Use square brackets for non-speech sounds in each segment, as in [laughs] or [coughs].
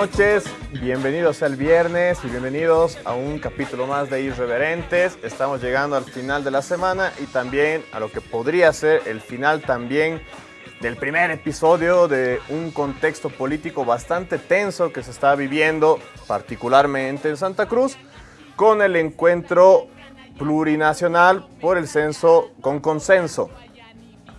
noches, bienvenidos al viernes y bienvenidos a un capítulo más de Irreverentes. Estamos llegando al final de la semana y también a lo que podría ser el final también del primer episodio de un contexto político bastante tenso que se está viviendo, particularmente en Santa Cruz, con el encuentro plurinacional por el censo con consenso.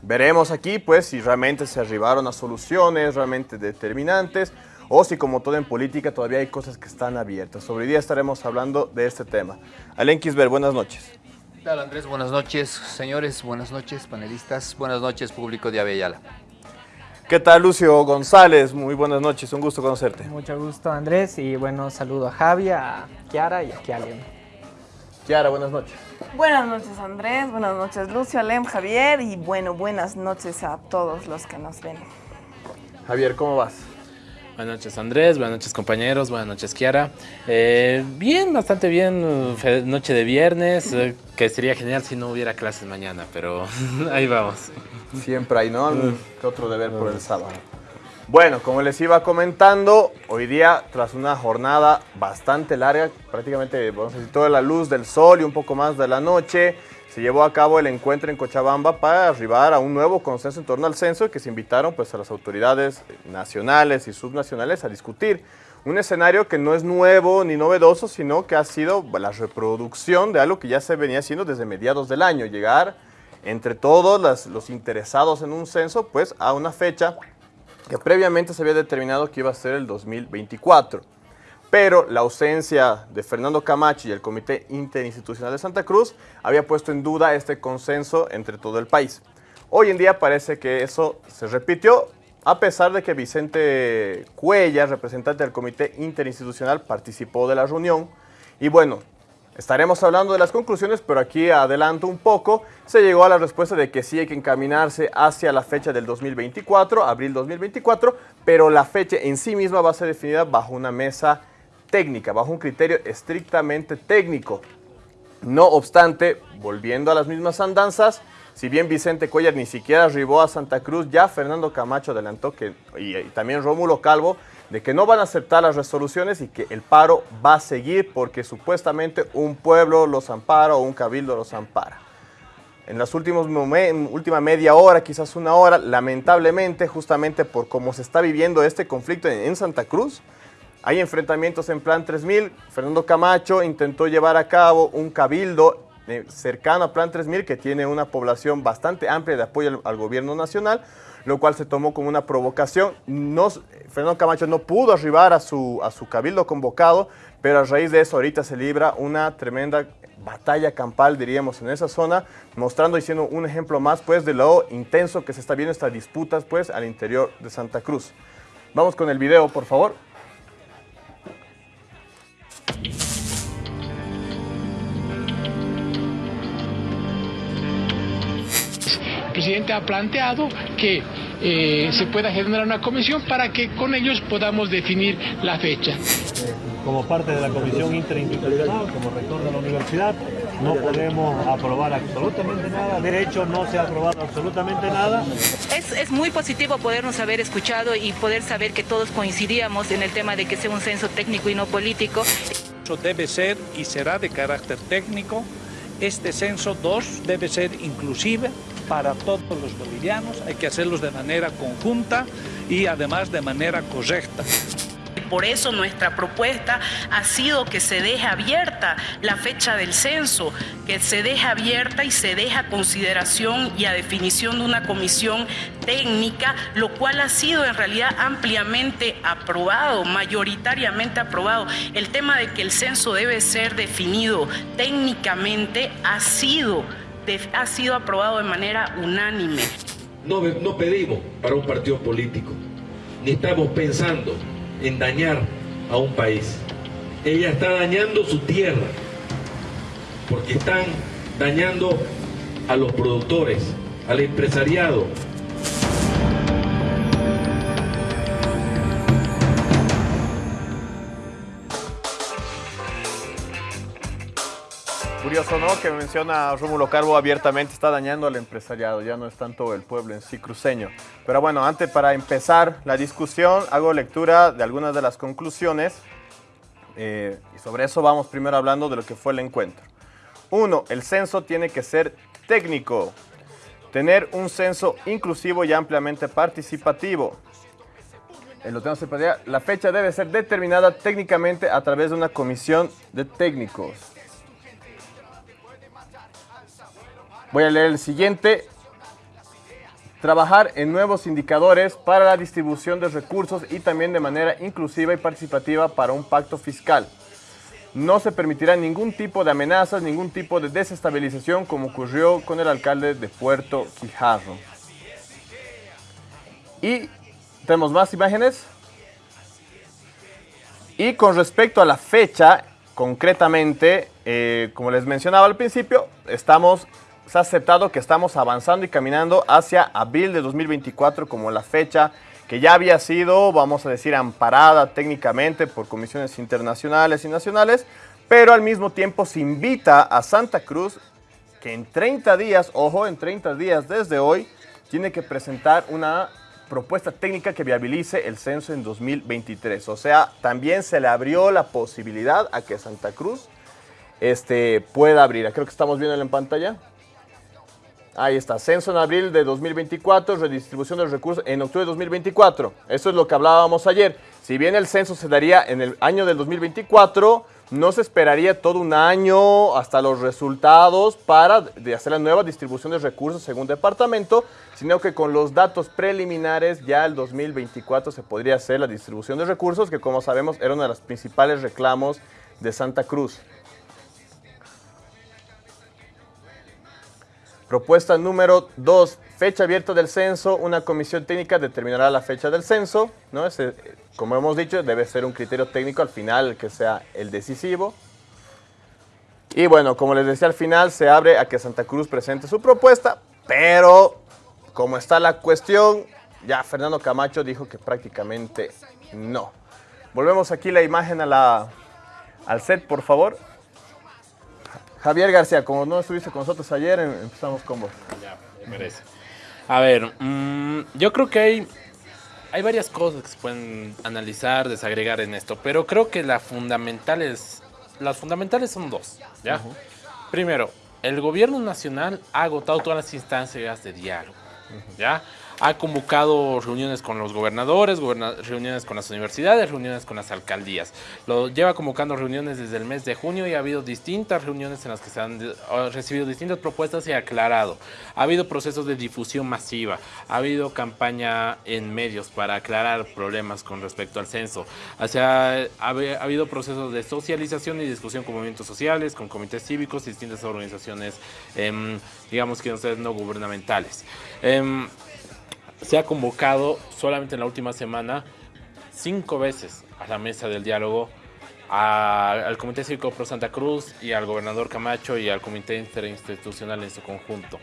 Veremos aquí pues si realmente se arribaron a soluciones realmente determinantes o si como todo en política todavía hay cosas que están abiertas. Sobre día estaremos hablando de este tema. Alen Kisber, buenas noches. ¿Qué tal Andrés? Buenas noches, señores, buenas noches, panelistas, buenas noches, público de Avellala. ¿Qué tal Lucio González? Muy buenas noches, un gusto conocerte. Mucho gusto Andrés y bueno, saludo a Javi, a Kiara y a Kialen. Kiara, buenas noches. Buenas noches Andrés, buenas noches Lucio, Alem, Javier y bueno, buenas noches a todos los que nos ven. Javier, ¿cómo vas? Buenas noches Andrés, buenas noches compañeros, buenas noches Kiara. Eh, bien, bastante bien, noche de viernes, eh, que sería genial si no hubiera clases mañana, pero [laughs] ahí vamos. Siempre hay, ¿no? ¿Qué otro deber por el sábado? Bueno, como les iba comentando, hoy día, tras una jornada bastante larga, prácticamente, vamos a decir, toda la luz del sol y un poco más de la noche, se llevó a cabo el encuentro en Cochabamba para arribar a un nuevo consenso en torno al censo que se invitaron pues, a las autoridades nacionales y subnacionales a discutir. Un escenario que no es nuevo ni novedoso, sino que ha sido la reproducción de algo que ya se venía haciendo desde mediados del año, llegar entre todos los interesados en un censo pues, a una fecha que previamente se había determinado que iba a ser el 2024 pero la ausencia de Fernando Camacho y el Comité Interinstitucional de Santa Cruz había puesto en duda este consenso entre todo el país. Hoy en día parece que eso se repitió, a pesar de que Vicente Cuellar, representante del Comité Interinstitucional, participó de la reunión. Y bueno, estaremos hablando de las conclusiones, pero aquí adelanto un poco. Se llegó a la respuesta de que sí hay que encaminarse hacia la fecha del 2024, abril 2024, pero la fecha en sí misma va a ser definida bajo una mesa técnica, bajo un criterio estrictamente técnico. No obstante, volviendo a las mismas andanzas, si bien Vicente Cuellar ni siquiera arribó a Santa Cruz, ya Fernando Camacho adelantó que, y, también Rómulo Calvo, de que no van a aceptar las resoluciones y que el paro va a seguir porque supuestamente un pueblo los ampara o un cabildo los ampara. En las últimas última media hora, quizás una hora, lamentablemente, justamente por cómo se está viviendo este conflicto en Santa Cruz, hay enfrentamientos en Plan 3000. Fernando Camacho intentó llevar a cabo un cabildo eh, cercano a Plan 3000 que tiene una población bastante amplia de apoyo al, gobierno nacional, lo cual se tomó como una provocación. Fernando Camacho no pudo arribar a su, a su cabildo convocado, pero a raíz de eso ahorita se libra una tremenda batalla campal, diríamos, en esa zona, mostrando y siendo un ejemplo más pues, de lo intenso que se está viendo estas disputas pues, al interior de Santa Cruz. Vamos con el video, por favor. Presidente ha planteado que eh, se pueda generar una comisión para que con ellos podamos definir la fecha. Como parte de la comisión interinstitucional, como rector de la universidad, no podemos aprobar absolutamente nada. De hecho, no se ha aprobado absolutamente nada. Es, es, muy positivo podernos haber escuchado y poder saber que todos coincidíamos en el tema de que sea un censo técnico y no político. Eso debe ser y será de carácter técnico. Este censo 2 debe ser inclusive para todos los bolivianos. Hay que hacerlos de manera conjunta y además de manera correcta. Por eso nuestra propuesta ha sido que se deje abierta la fecha del censo, que se deje abierta y se deje a consideración y a definición de una comisión técnica, lo cual ha sido en realidad ampliamente aprobado, mayoritariamente aprobado. El tema de que el censo debe ser definido técnicamente ha sido, ha sido aprobado de manera unánime. No, pedimos para un partido político, ni estamos pensando en dañar a un país. Ella está dañando su tierra, porque están dañando a los productores, al empresariado. Curioso, ¿no? Que menciona Rómulo Carbo abiertamente está dañando al empresariado, ya no es tanto el pueblo en sí cruceño. Pero bueno, antes para empezar la discusión, hago lectura de algunas de las conclusiones. eh, y sobre eso vamos primero hablando de lo que fue el encuentro. Uno, el censo tiene que ser técnico. Tener un censo inclusivo y ampliamente participativo. Poner. La fecha debe ser determinada técnicamente a través de una comisión de técnicos. Voy a leer el siguiente. Trabajar en nuevos indicadores para la distribución de recursos y también de manera inclusiva y participativa para un pacto fiscal. No se permitirá ningún tipo de amenazas, ningún tipo de desestabilización como ocurrió con el alcalde de Puerto Quijarro. Y tenemos más imágenes. Y con respecto a la fecha, concretamente, eh, como les mencionaba al principio, estamos, se ha aceptado que estamos avanzando y caminando hacia abril de 2024 como la fecha que ya había sido, vamos a decir, amparada técnicamente por comisiones internacionales y nacionales, pero al mismo tiempo se invita a Santa Cruz que en 30 días, ojo, en 30 días desde hoy, tiene que presentar una propuesta técnica que viabilice el censo en 2023. O sea, también se le abrió la posibilidad a que Santa Cruz este, pueda abrir. Creo que estamos viendo en pantalla. Ahí está, censo en abril de 2024, redistribución de los recursos en octubre de 2024. Eso es lo que hablábamos ayer. Si bien el censo se daría en el año del 2024, no se esperaría todo un año hasta los resultados para hacer la nueva distribución de recursos según departamento, sino que con los datos preliminares ya el 2024 se podría hacer la distribución de recursos, que como sabemos era uno de los principales reclamos de Santa Cruz. Propuesta número 2, fecha abierta del censo. Una comisión técnica determinará la fecha del censo. ¿no? Como hemos dicho, debe ser un criterio técnico al final que sea el decisivo. Y bueno, como les decía al final, se abre a que Santa Cruz presente su propuesta, pero como está la cuestión, ya Fernando Camacho dijo que prácticamente no. Volvemos aquí la imagen a la, al set, por favor. Javier García, como no estuviste con nosotros ayer, em- empezamos con vos. Ya, me parece. A ver, mm, yo creo que hay, hay varias cosas que se pueden analizar, desagregar en esto, pero creo que la fundamental es, las fundamentales son dos, ¿ya? Primero, el gobierno nacional ha agotado todas las instancias de diálogo, ¿ya? Ha convocado reuniones con los gobernadores, goberna- reuniones con las universidades, reuniones con las alcaldías. Lo lleva convocando reuniones desde el mes de junio y ha habido distintas reuniones en las que se han recibido distintas propuestas y aclarado. Ha habido procesos de difusión masiva, ha habido campaña en medios para aclarar problemas con respecto al censo. O sea, ha, habi- ha habido procesos de socialización y discusión con movimientos sociales, con comités cívicos y distintas organizaciones, em, digamos que no no gubernamentales. Em, se ha convocado solamente en la última semana cinco veces a la mesa del diálogo al Comité Cívico Pro Santa Cruz y al gobernador Camacho y al Comité Interinstitucional en su conjunto.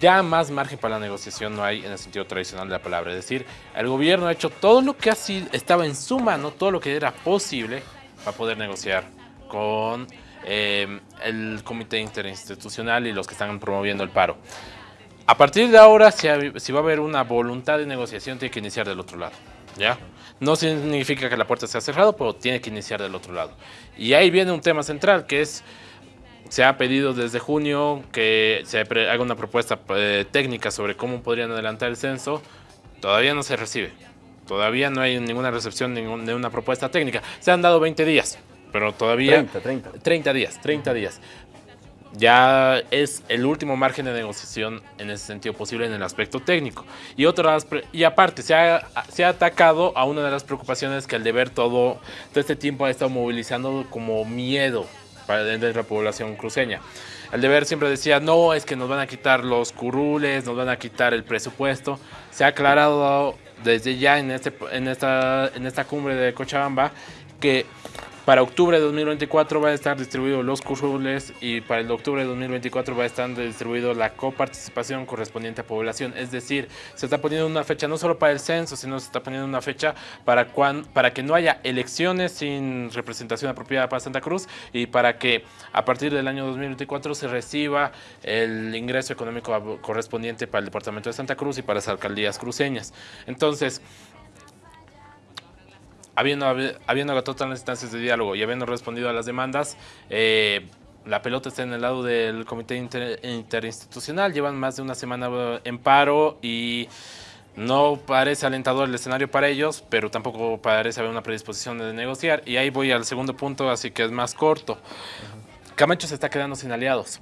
Ya más margen para la negociación no hay en el sentido tradicional de la palabra. Es decir, el gobierno ha hecho todo lo que así estaba en su mano, todo lo que era posible para poder negociar con eh, el Comité Interinstitucional y los que están promoviendo el paro. A partir de ahora, si, ha- si va a haber una voluntad de negociación, tiene que iniciar del otro lado. ¿Ya? No significa que la puerta sea cerrada, pero tiene que iniciar del otro lado. Y ahí viene un tema central, que es, se ha pedido desde junio que se haga una propuesta eh, técnica sobre cómo podrían adelantar el censo. Todavía no se recibe. Todavía no hay ninguna recepción de una propuesta técnica. Se han dado 20 días, pero todavía... 30, 30. 30 días, 30 días. Ya es el último margen de negociación en ese sentido posible en el aspecto técnico. Y, otras, y aparte, se ha, se ha atacado a una de las preocupaciones que el deber todo, todo este tiempo ha estado movilizando como miedo para dentro de la población cruceña. El deber siempre decía, no, es que nos van a quitar los curules, nos van a quitar el presupuesto. Se ha aclarado desde ya en, este, en, esta, en esta cumbre de Cochabamba que Para octubre de 2024 va a estar distribuido los currules y para el octubre de 2024 va a estar distribuido la coparticipación correspondiente a población. Es decir, se está poniendo una fecha no solo para el censo, sino se está poniendo una fecha para, cuan, para que no haya elecciones sin representación apropiada para Santa Cruz y para que a partir del año 2024 se reciba el ingreso económico correspondiente para el departamento de Santa Cruz y para las alcaldías cruceñas. Entonces, habiendo, habiendo agotado todas las instancias de diálogo y habiendo respondido a las demandas, eh, la pelota está en el lado del comité interinstitucional. Llevan más de una semana en paro y no parece alentador el escenario para ellos, pero tampoco parece haber una predisposición de negociar. Y ahí voy al segundo punto, así que es más corto. Camacho se está quedando sin aliados.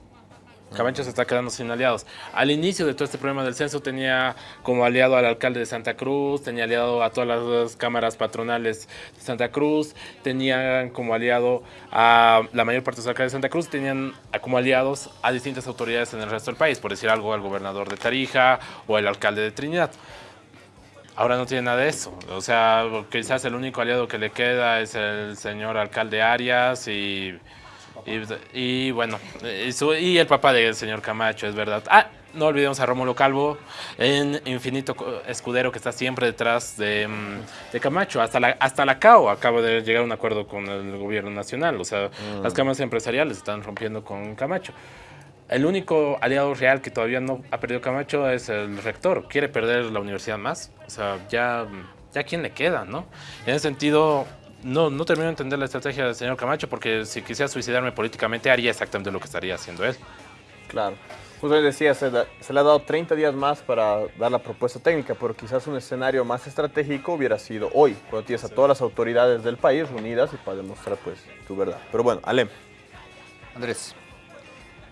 Camacho se está quedando sin aliados. Al inicio de todo este problema del censo tenía como aliado al alcalde de Santa Cruz, tenía aliado a todas las cámaras patronales de Santa Cruz, tenían como aliado a la mayor parte de los alcaldes de Santa Cruz, tenían como aliados a distintas autoridades en el resto del país, por decir algo al gobernador de Tarija o el alcalde de Trinidad. Ahora no tiene nada de eso. O sea, quizás el único aliado que le queda es el señor alcalde Arias y y, bueno, y, el papá del señor Camacho, es verdad. Ah, no olvidemos a Rómulo Calvo, en Infinito Escudero, que está siempre detrás de, mm, Camacho. Hasta la, hasta la CAO acaba de llegar a un acuerdo con el gobierno nacional. O sea, mm. las cámaras empresariales están rompiendo con Camacho. El único aliado real que todavía no ha perdido Camacho es el rector. Quiere perder la universidad más. O sea, ya, ya quién le queda, ¿no? En ese sentido, no, no termino de entender la estrategia del señor Camacho porque si quisiera suicidarme políticamente haría exactamente lo que estaría haciendo él. Claro. Justo les decía, se, le ha dado 30 días más para dar la propuesta técnica, pero quizás un escenario más estratégico hubiera sido hoy, cuando tienes a todas las autoridades del país reunidas y para demostrar pues tu verdad. Pero bueno, Alem. Andrés,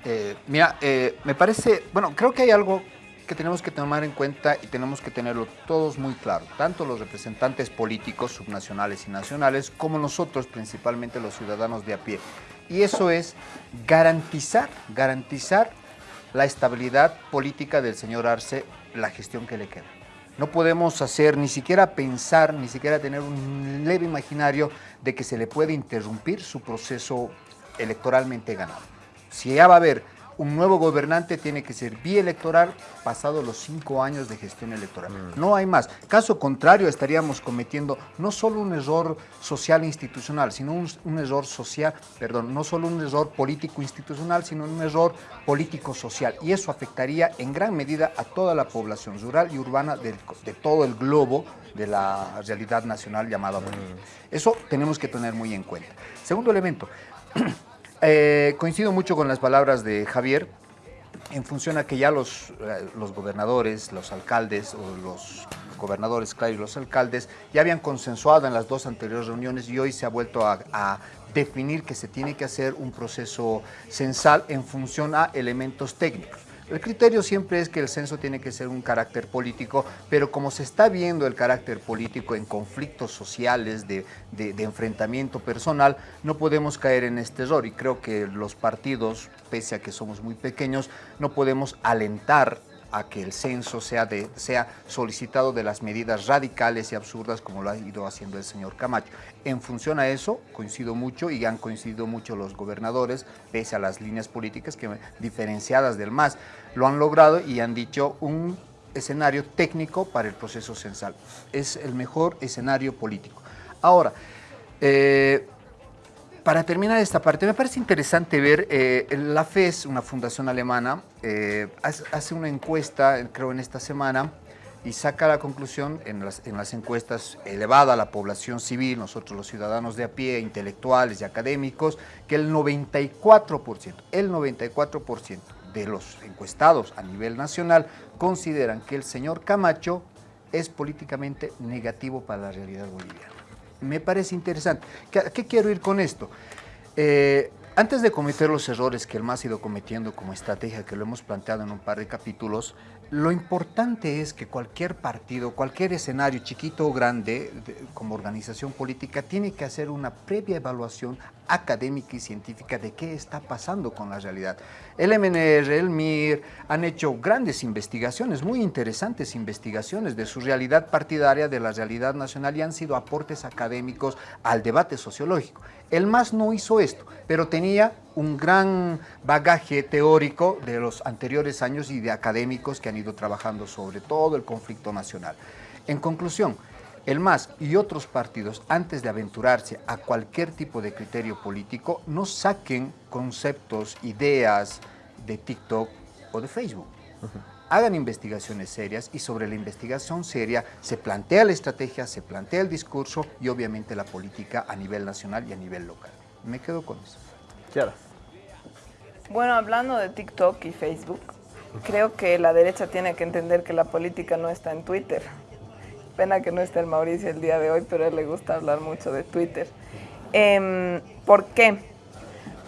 eh, mira, eh, me parece, bueno, creo que hay algo que tenemos que tomar en cuenta y tenemos que tenerlo todos muy claro, tanto los representantes políticos subnacionales y nacionales, como nosotros, principalmente los ciudadanos de a pie. Y eso es garantizar, garantizar la estabilidad política del señor Arce, la gestión que le queda. No podemos hacer, ni siquiera pensar, ni siquiera tener un leve imaginario de que se le puede interrumpir su proceso electoralmente ganado. Si ya va a haber un nuevo gobernante tiene que ser bielectoral pasado los cinco años de gestión electoral. Mm. No hay más. Caso contrario, estaríamos cometiendo no solo un error social institucional, sino un, error social, perdón, no solo un error político institucional, sino un error político social. Y eso afectaría en gran medida a toda la población rural y urbana de, todo el globo de la realidad nacional llamada Bolivia. Mm. Eso tenemos que tener muy en cuenta. Segundo elemento. [clears throat] Eh, coincido mucho con las palabras de Javier en función a que ya los, eh, los gobernadores, los alcaldes o los gobernadores, claro, y los alcaldes ya habían consensuado en las dos anteriores reuniones y hoy se ha vuelto a definir que se tiene que hacer un proceso censal en función a elementos técnicos. El criterio siempre es que el censo tiene que ser un carácter político, pero como se está viendo el carácter político en conflictos sociales, de, enfrentamiento personal, no podemos caer en este error. Y creo que los partidos, pese a que somos muy pequeños, no podemos alentar a que el censo sea, sea solicitado de las medidas radicales y absurdas como lo ha ido haciendo el señor Camacho. En función a eso, coincido mucho y han coincidido mucho los gobernadores, pese a las líneas políticas que diferenciadas del MAS, lo han logrado y han dicho un escenario técnico para el proceso censal. Es el mejor escenario político. Ahora, eh, para terminar esta parte, me parece interesante ver, eh, la FES, una fundación alemana, eh, hace una encuesta, creo en esta semana, y saca la conclusión en las, en las encuestas elevada a la población civil, nosotros los ciudadanos de a pie, intelectuales y académicos, que el 94%, el 94% de los encuestados a nivel nacional consideran que el señor Camacho es políticamente negativo para la realidad boliviana me parece interesante. ¿Qué, quiero ir con esto? Eh, antes de cometer los errores que el MAS ha ido cometiendo como estrategia, que lo hemos planteado en un par de capítulos, lo importante es que cualquier partido, cualquier escenario, chiquito o grande, como organización política, tiene que hacer una previa evaluación académica y científica de qué está pasando con la realidad. El MNR, el MIR han hecho grandes investigaciones, muy interesantes investigaciones de su realidad partidaria, de la realidad nacional y han sido aportes académicos al debate sociológico. El MAS no hizo esto, pero tenía un gran bagaje teórico de los anteriores años y de académicos que han ido trabajando sobre todo el conflicto nacional. En conclusión, el MAS y otros partidos, antes de aventurarse a cualquier tipo de criterio político, no saquen conceptos, ideas de TikTok o de Facebook. Hagan investigaciones serias y sobre la investigación seria se plantea la estrategia, se plantea el discurso y obviamente la política a nivel nacional y a nivel local. Me quedo con eso. Claro. Bueno, hablando de TikTok y Facebook, creo que la derecha tiene que entender que la política no está en Twitter. Pena que no esté el Mauricio el día de hoy, pero a él le gusta hablar mucho de Twitter. Em, ¿Por qué?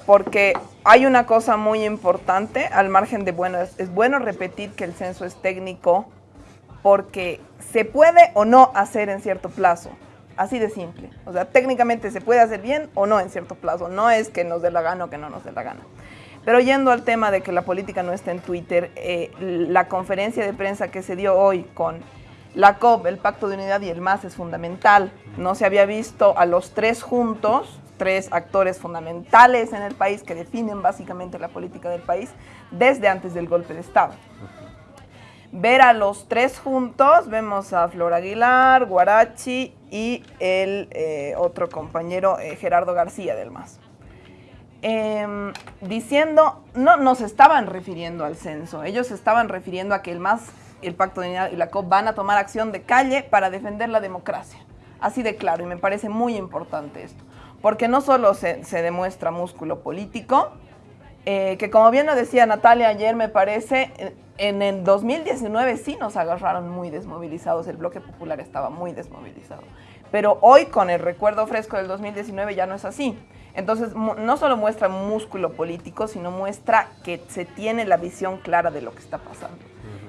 Porque hay una cosa muy importante, al margen de, bueno, es, bueno repetir que el censo es técnico porque se puede o no hacer en cierto plazo. Así de simple. O sea, técnicamente se puede hacer bien o no en cierto plazo. No es que nos dé la gana o que no nos dé la gana. Pero yendo al tema de que la política no está en Twitter, eh, la conferencia de prensa que se dio hoy con la COP, el Pacto de Unidad y el MAS es fundamental. No se había visto a los tres juntos, tres actores fundamentales en el país que definen básicamente la política del país desde antes del golpe de Estado. Ver a los tres juntos, vemos a Flor Aguilar, Guarachi y el eh, otro compañero eh, Gerardo García del MAS. Em, diciendo, no nos estaban refiriendo al censo, ellos se estaban refiriendo a que el MAS, el Pacto de Unidad y la COP van a tomar acción de calle para defender la democracia. Así de claro, y me parece muy importante esto, porque no solo se, se demuestra músculo político, eh, que como bien lo decía Natalia ayer, me parece, en el 2019 sí nos agarraron muy desmovilizados, el bloque popular estaba muy desmovilizado. Pero hoy con el recuerdo fresco del 2019 ya no es así. Entonces, no solo muestra músculo político, sino muestra que se tiene la visión clara de lo que está pasando.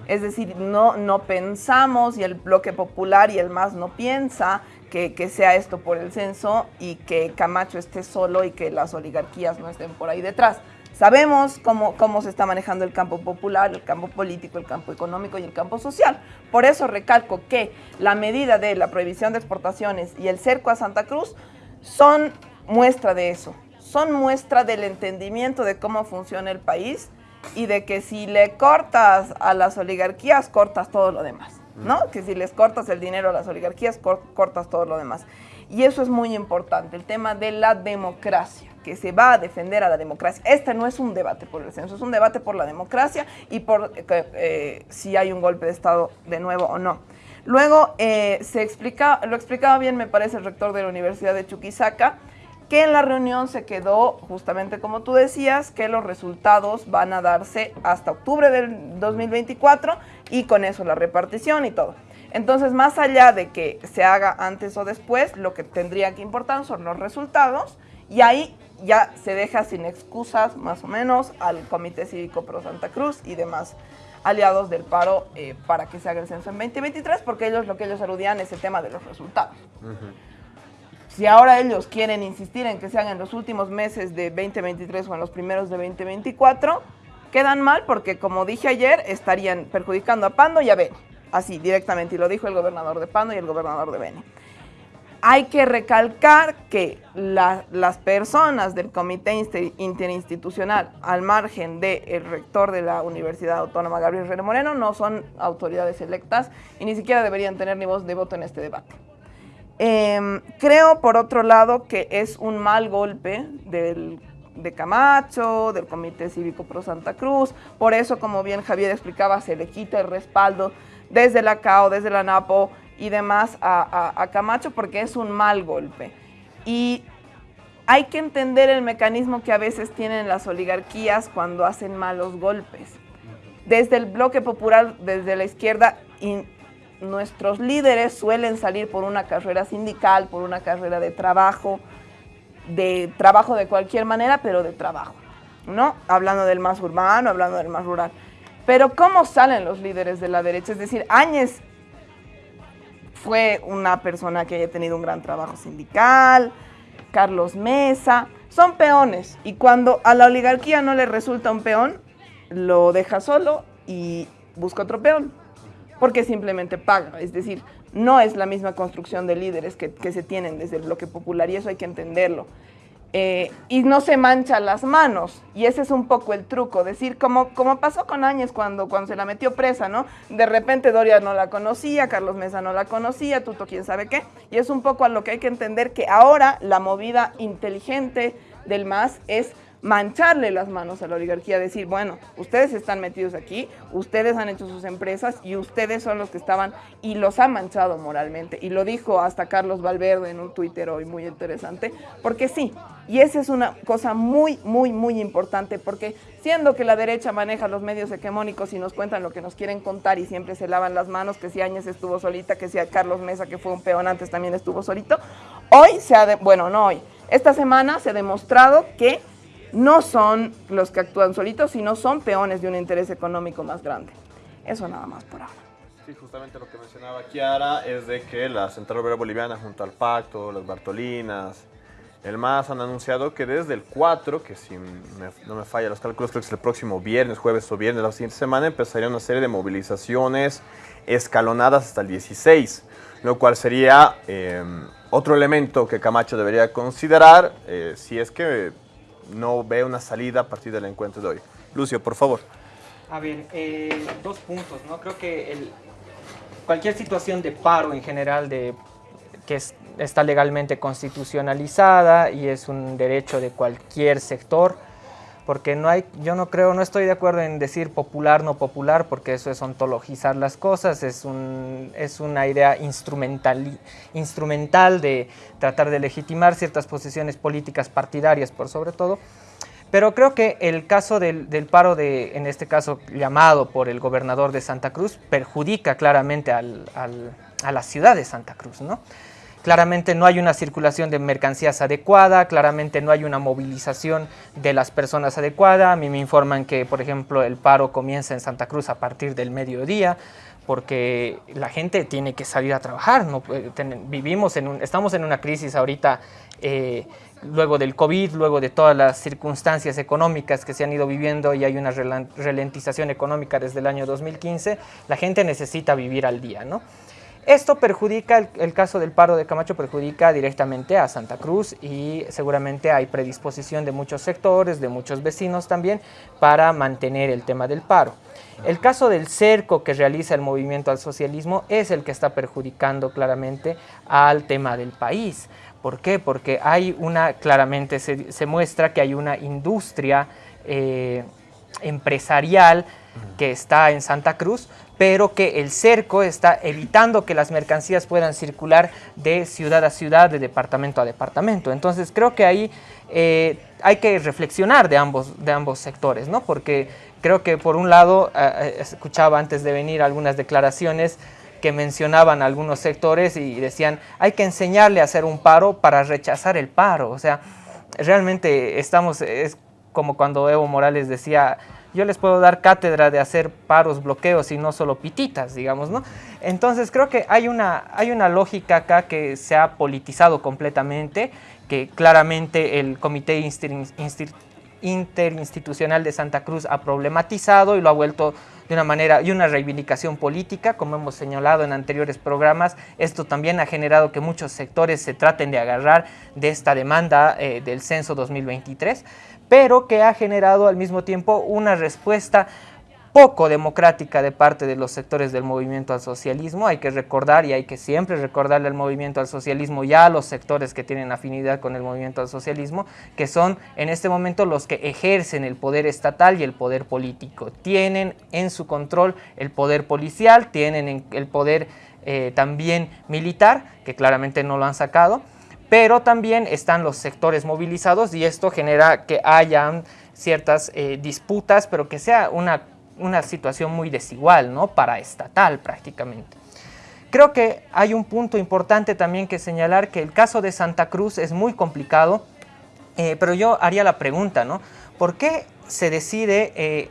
Es decir, no, no pensamos y el bloque popular y el MAS no piensa que, sea esto por el censo y que Camacho esté solo y que las oligarquías no estén por ahí detrás. Sabemos cómo, cómo se está manejando el campo popular, el campo político, el campo económico y el campo social. Por eso recalco que la medida de la prohibición de exportaciones y el cerco a Santa Cruz son muestra de eso, son muestra del entendimiento de cómo funciona el país y de que si le cortas a las oligarquías, cortas todo lo demás, ¿no? Que si les cortas el dinero a las oligarquías, cortas todo lo demás. Y eso es muy importante, el tema de la democracia, que se va a defender a la democracia. Este no es un debate por el censo, es un debate por la democracia y por eh, si hay un golpe de Estado de nuevo o no. Luego, eh, se explica, lo explicaba bien, me parece, el rector de la Universidad de Chuquisaca, que en la reunión se quedó, justamente como tú decías, que los resultados van a darse hasta octubre del 2024 y con eso la repartición y todo. Entonces, más allá de que se haga antes o después, lo que tendría que importar son los resultados y ahí ya se deja sin excusas, más o menos, al Comité Cívico Pro Santa Cruz y demás aliados del paro eh, para que se haga el censo en 2023, porque ellos lo que ellos aludían es el tema de los resultados. Uh. Si ahora ellos quieren insistir en que sean en los últimos meses de 2023 o en los primeros de 2024, quedan mal porque, como dije ayer, estarían perjudicando a Pando y a Beni. Así, directamente, y lo dijo el gobernador de Pando y el gobernador de Beni. Hay que recalcar que la, las personas del Comité Interinstitucional, al margen del rector de la Universidad Autónoma, Gabriel Rene Moreno, no son autoridades electas y ni siquiera deberían tener ni voz de voto en este debate. Eh, creo, por otro lado, que es un mal golpe del, de Camacho, del Comité Cívico Pro Santa Cruz. Por eso, como bien Javier explicaba, se le quita el respaldo desde la CAO, desde la NAPO y demás a, a, a Camacho porque es un mal golpe. Y hay que entender el mecanismo que a veces tienen las oligarquías cuando hacen malos golpes. Desde el bloque popular, desde la izquierda, nuestros líderes suelen salir por una carrera sindical, por una carrera de trabajo, de trabajo de cualquier manera, pero de trabajo, ¿no? Hablando del más urbano, hablando del más rural. Pero ¿cómo salen los líderes de la derecha? Es decir, Áñez fue una persona que haya tenido un gran trabajo sindical, Carlos Mesa, son peones y cuando a la oligarquía no le resulta un peón, lo deja solo y busca otro peón, porque simplemente paga, es decir, no es la misma construcción de líderes que, que se tienen desde el bloque popular y eso hay que entenderlo. Eh, y no se mancha las manos. Y ese es un poco el truco, decir, como, como pasó con Áñez cuando, cuando se la metió presa, ¿no? De repente Doria no la conocía, Carlos Mesa no la conocía, Tuto quién sabe qué. Y es un poco a lo que hay que entender que ahora la movida inteligente del MAS es mancharle las manos a la oligarquía, decir, bueno, ustedes están metidos aquí, ustedes han hecho sus empresas y ustedes son los que estaban y los han manchado moralmente. Y lo dijo hasta Carlos Valverde en un Twitter hoy muy interesante, porque sí, y esa es una cosa muy, muy, muy importante, porque siendo que la derecha maneja los medios hegemónicos y nos cuentan lo que nos quieren contar y siempre se lavan las manos, que si Áñez estuvo solita, que si Carlos Mesa, que fue un peón antes, también estuvo solito, hoy se ha, de, bueno, no hoy, esta semana se ha demostrado que no son los que actúan solitos, sino son peones de un interés económico más grande. Eso nada más por ahora. Sí, justamente lo que mencionaba Kiara es de que la Central Obrera Boliviana junto al Pacto, las Bartolinas, el MAS han anunciado que desde el 4, que si no me falla los cálculos, creo que es el próximo viernes, jueves o viernes de la siguiente semana, empezaría una serie de movilizaciones escalonadas hasta el 16, lo cual sería eh, otro elemento que Camacho debería considerar eh, si es que no ve una salida a partir del encuentro de hoy. Lucio, por favor. A ver, eh, dos puntos, ¿no? Creo que el, cualquier situación de paro en general de, que está legalmente constitucionalizada y es un derecho de cualquier sector, porque no hay, yo no creo, no estoy de acuerdo en decir popular, no popular, porque eso es ontologizar las cosas, es, un, es una idea instrumental, instrumental de tratar de legitimar ciertas posiciones políticas partidarias por sobre todo, pero creo que el caso del, del, paro, de, en este caso llamado por el gobernador de Santa Cruz, perjudica claramente al, al, a la ciudad de Santa Cruz, ¿no? Claramente no hay una circulación de mercancías adecuada, claramente no hay una movilización de las personas adecuada. A mí me informan que, por ejemplo, el paro comienza en Santa Cruz a partir del mediodía, porque la gente tiene que salir a trabajar. No, vivimos en un, estamos en una crisis ahorita, eh, luego del COVID, luego de todas las circunstancias económicas que se han ido viviendo y hay una ralentización económica desde el año 2015, la gente necesita vivir al día, ¿no? Esto perjudica, el, caso del paro de Camacho perjudica directamente a Santa Cruz y seguramente hay predisposición de muchos sectores, de muchos vecinos también, para mantener el tema del paro. El caso del cerco que realiza el movimiento al socialismo es el que está perjudicando claramente al tema del país. ¿Por qué? Porque hay una, claramente se, se muestra que hay una industria eh, empresarial que está en Santa Cruz, pero que el cerco está evitando que las mercancías puedan circular de ciudad a ciudad, de departamento a departamento. Entonces creo que ahí eh, hay que reflexionar de ambos, de ambos sectores, ¿no? porque creo que por un lado, eh, escuchaba antes de venir algunas declaraciones que mencionaban algunos sectores y decían hay que enseñarle a hacer un paro para rechazar el paro. O sea, realmente estamos, es como cuando Evo Morales decía yo les puedo dar cátedra de hacer paros, bloqueos y no solo pititas, digamos, ¿no? Entonces creo que hay una, hay una lógica acá que se ha politizado completamente, que claramente el Comité Interinstitucional de Santa Cruz ha problematizado y lo ha vuelto de una manera y una reivindicación política, como hemos señalado en anteriores programas. Esto también ha generado que muchos sectores se traten de agarrar de esta demanda eh, del censo 2023 pero que ha generado al mismo tiempo una respuesta poco democrática de parte de los sectores del movimiento al socialismo. Hay que recordar y hay que siempre recordarle al movimiento al socialismo y a los sectores que tienen afinidad con el movimiento al socialismo, que son en este momento los que ejercen el poder estatal y el poder político. Tienen en su control el poder policial, tienen el poder eh, también militar, que claramente no lo han sacado, pero también están los sectores movilizados y esto genera que hayan ciertas eh, disputas, pero que sea una, una situación muy desigual, ¿no? Paraestatal prácticamente. Creo que hay un punto importante también que señalar que el caso de Santa Cruz es muy complicado, eh, pero yo haría la pregunta, ¿no? ¿Por qué se decide eh,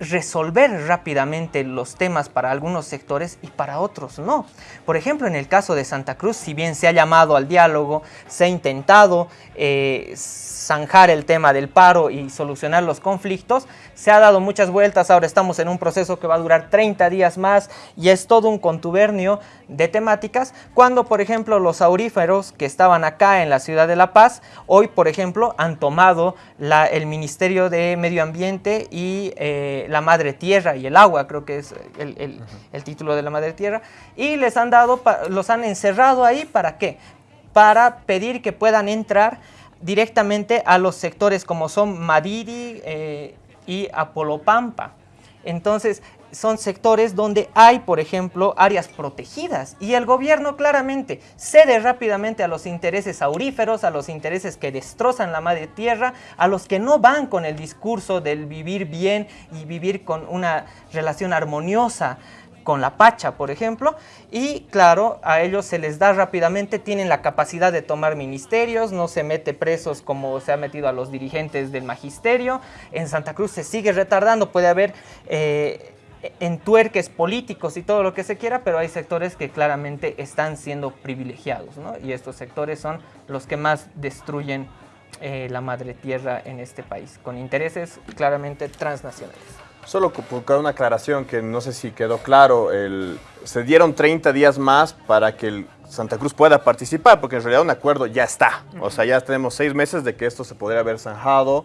resolver rápidamente los temas para algunos sectores y para otros no. Por ejemplo, en el caso de Santa Cruz, si bien se ha llamado al diálogo, se ha intentado eh, zanjar el tema del paro y solucionar los conflictos, se ha dado muchas vueltas, ahora estamos en un proceso que va a durar 30 días más y es todo un contubernio de temáticas, cuando por ejemplo los auríferos que estaban acá en la ciudad de La Paz, hoy por ejemplo han tomado el Ministerio de Medio Ambiente y eh, la Madre Tierra y el agua, creo que es el, el, el título de la Madre Tierra, y les han dado, los han encerrado ahí, ¿para qué? Para pedir que puedan entrar directamente a los sectores como son Madiri eh, y Apolopampa. Entonces, son sectores donde hay, por ejemplo, áreas protegidas. Y el gobierno claramente cede rápidamente a los intereses auríferos, a los intereses que destrozan la madre tierra, a los que no van con el discurso del vivir bien y vivir con una relación armoniosa con la Pacha, por ejemplo, y claro, a ellos se les da rápidamente, tienen la capacidad de tomar ministerios, no se mete presos como se ha metido a los dirigentes del magisterio, en Santa Cruz se sigue retardando, puede haber eh, entuerques políticos y todo lo que se quiera, pero hay sectores que claramente están siendo privilegiados, ¿no? y estos sectores son los que más destruyen eh, la madre tierra en este país, con intereses claramente transnacionales. Solo por una aclaración que no sé si quedó claro, se dieron 30 días más para que Santa Cruz pueda participar, porque en realidad un acuerdo ya está. O sea, ya tenemos seis meses de que esto se podría haber zanjado,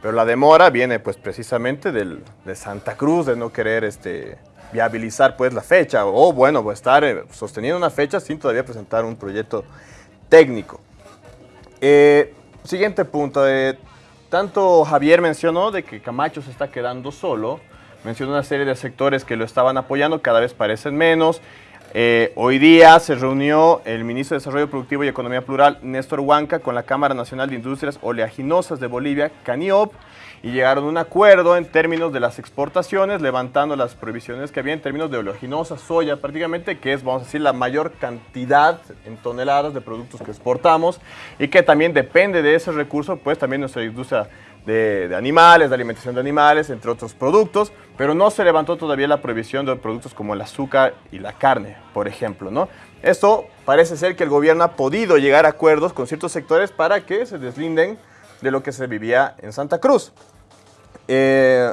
pero la demora viene pues precisamente del, de Santa Cruz, de no querer este, viabilizar pues la fecha, o bueno, estar eh, sosteniendo una fecha sin todavía presentar un proyecto técnico. Eh, siguiente punto, eh, tanto Javier mencionó de que Camacho se está quedando solo, mencionó una serie de sectores que lo estaban apoyando, cada vez parecen menos. Eh, hoy día se reunió el ministro de Desarrollo Productivo y Economía Plural, Néstor Huanca, con la Cámara Nacional de Industrias Oleaginosas de Bolivia, CANIOP, y llegaron a un acuerdo en términos de las exportaciones, levantando las prohibiciones que había en términos de oleaginosa, soya prácticamente, que es, vamos a decir, la mayor cantidad en toneladas de productos que exportamos y que también depende de ese recurso, pues también nuestra industria de, animales, de alimentación de animales, entre otros productos, pero no se levantó todavía la prohibición de productos como el azúcar y la carne, por ejemplo, ¿no? Esto parece ser que el gobierno ha podido llegar a acuerdos con ciertos sectores para que se deslinden de lo que se vivía en Santa Cruz. Eh,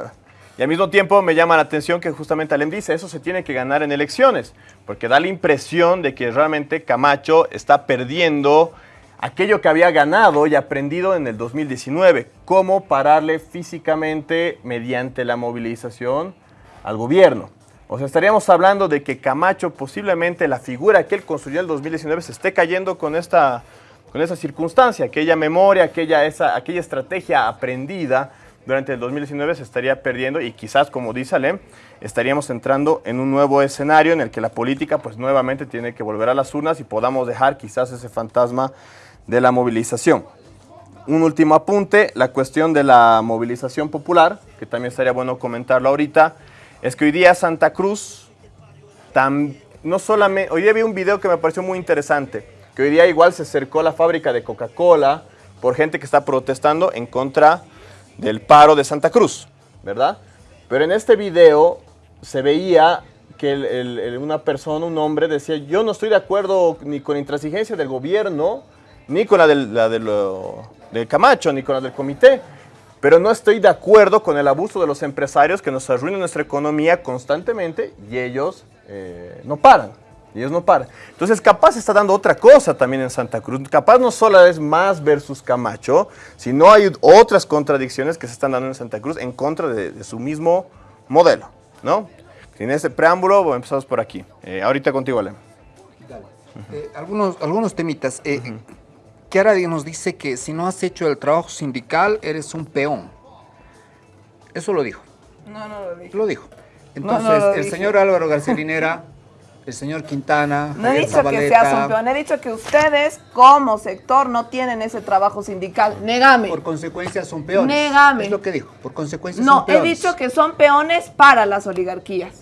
y al mismo tiempo me llama la atención que justamente Alem dice, eso se tiene que ganar en elecciones, porque da la impresión de que realmente Camacho está perdiendo aquello que había ganado y aprendido en el 2019, cómo pararle físicamente mediante la movilización al gobierno. O sea, estaríamos hablando de que Camacho, posiblemente la figura que él construyó en el 2019, se esté cayendo con esta con esa circunstancia, aquella memoria, aquella, esa, aquella estrategia aprendida durante el 2019 se estaría perdiendo y quizás, como dice Alem, estaríamos entrando en un nuevo escenario en el que la política pues nuevamente tiene que volver a las urnas y podamos dejar quizás ese fantasma de la movilización. Un último apunte, la cuestión de la movilización popular, que también estaría bueno comentarlo ahorita, es que hoy día Santa Cruz, no solamente, hoy día vi un video que me pareció muy interesante, que hoy día igual se acercó la fábrica de Coca-Cola por gente que está protestando en contra del paro de Santa Cruz, ¿verdad? Pero en este video se veía que una persona, un hombre, decía, yo no estoy de acuerdo ni con la intransigencia del gobierno, ni con la del, la de lo, del Camacho, ni con la del comité, pero no estoy de acuerdo con el abuso de los empresarios que nos arruinan nuestra economía constantemente y ellos eh, no paran. Ellos no paran. Entonces, capaz está dando otra cosa también en Santa Cruz. Capaz no solo es más versus Camacho, sino hay otras contradicciones que se están dando en Santa Cruz en contra de, de su mismo modelo, ¿no? Sin ese preámbulo, bueno, empezamos por aquí. Eh, ahorita contigo, Ale. Dale. Uh -huh. eh, algunos, algunos temitas. Uh -huh. Kiara nos dice que si no has hecho el trabajo sindical, eres un peón. Eso lo dijo. No, no lo dijo. Lo dijo. Entonces, no, no lo el dije. señor Álvaro García Linera el señor Quintana. No he dicho Zabaleta. que seas un peón, he dicho que ustedes como sector no tienen ese trabajo sindical. Negame. Por consecuencia son peones. Negame. Es lo que dijo, por consecuencia no, son peones. he dicho que son peones para las oligarquías.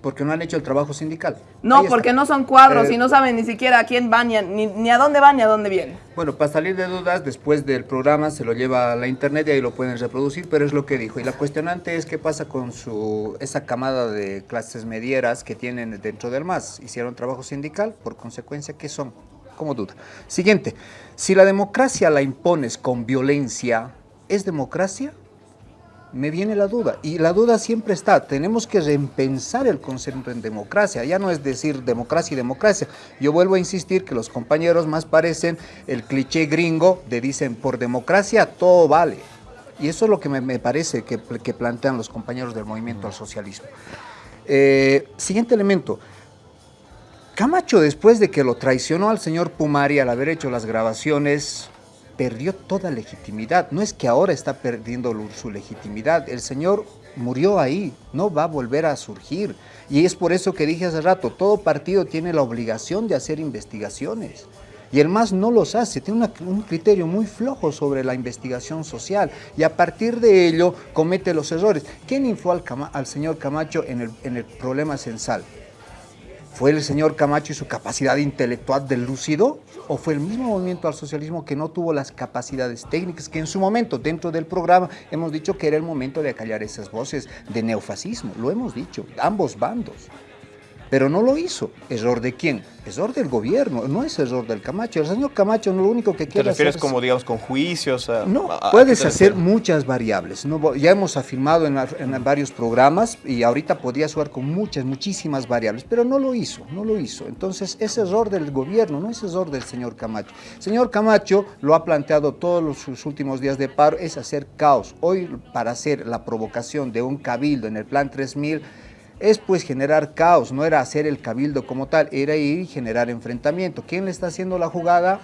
Porque no han hecho el trabajo sindical. No, porque no son cuadros Eh, y no saben ni siquiera a quién van, ni, ni a dónde van ni a dónde vienen. Bueno, para salir de dudas, después del programa se lo lleva a la internet y ahí lo pueden reproducir, pero es lo que dijo. Y la cuestionante es qué pasa con su esa camada de clases medieras que tienen dentro del MAS. Hicieron trabajo sindical, por consecuencia, ¿qué son? Como duda. Siguiente, si la democracia la impones con violencia, ¿es democracia? Me viene la duda, y la duda siempre está, tenemos que repensar el concepto en democracia, ya no es decir democracia y democracia. Yo vuelvo a insistir que los compañeros más parecen el cliché gringo de dicen por democracia todo vale. Y eso es lo que me, parece que, que plantean los compañeros del movimiento al socialismo. Eh, siguiente elemento, Camacho después de que lo traicionó al señor Pumari al haber hecho las grabaciones, perdió toda legitimidad. No es que ahora está perdiendo su legitimidad. El señor murió ahí, no va a volver a surgir. Y es por eso que dije hace rato, todo partido tiene la obligación de hacer investigaciones. Y el MAS no los hace, tiene un criterio muy flojo sobre la investigación social y a partir de ello comete los errores. ¿Quién infló al señor Camacho en el, en el problema censal? ¿Fue el señor Camacho y su capacidad intelectual del lúcido? ¿O fue el mismo movimiento al socialismo que no tuvo las capacidades técnicas que en su momento, dentro del programa, hemos dicho que era el momento de acallar esas voces de neofascismo? Lo hemos dicho, ambos bandos. Pero no lo hizo. ¿Error de quién? Error del gobierno, no es error del Camacho. El señor Camacho lo único que ¿Te quiere refieres hacer es- como, digamos, con juicios? a- no, a- a- puedes ¿a qué te hacer refieres? muchas variables. No, ya hemos afirmado en, varios programas y ahorita podría jugar con muchas, muchísimas variables, pero no lo hizo, no lo hizo. Entonces es error del gobierno, no es error del señor Camacho. Señor Camacho lo ha planteado todos los, sus últimos días de paro, es hacer caos. Hoy para hacer la provocación de un cabildo en el plan 3000 es pues generar caos, no era hacer el cabildo como tal, era ir y generar enfrentamiento. ¿Quién le está haciendo la jugada?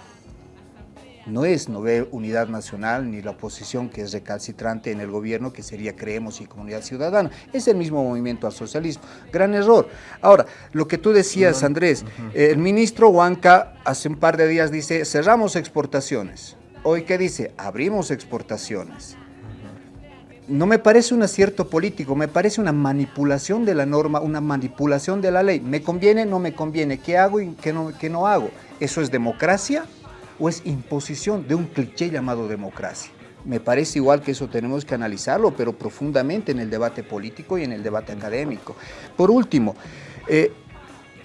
no es no Unidad Nacional ni la oposición que es recalcitrante en el gobierno, que sería Creemos y Comunidad Ciudadana. Es el mismo movimiento al socialismo. Gran error. Ahora, lo que tú decías, Andrés, el ministro Huanca hace un par de días dice, cerramos exportaciones. Hoy, ¿qué dice? Abrimos exportaciones. No me parece un acierto político, me parece una manipulación de la norma, una manipulación de la ley. ¿Me conviene? No me conviene. ¿Qué hago y qué no, qué no hago? ¿Eso es democracia? o es imposición de un cliché llamado democracia. Me parece igual que eso tenemos que analizarlo, pero profundamente en el debate político y en el debate académico. Por último, eh,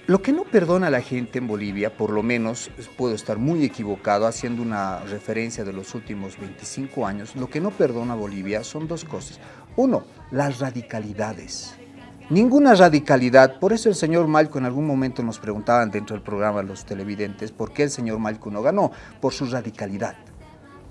lo que no perdona a la gente en Bolivia, por lo menos puedo estar muy equivocado haciendo una referencia de los últimos 25 años, lo que no perdona a Bolivia son dos cosas. Uno, las radicalidades. Ninguna radicalidad, por eso el señor Malco en algún momento nos preguntaban dentro del programa los televidentes por qué el señor Malco no ganó, por su radicalidad.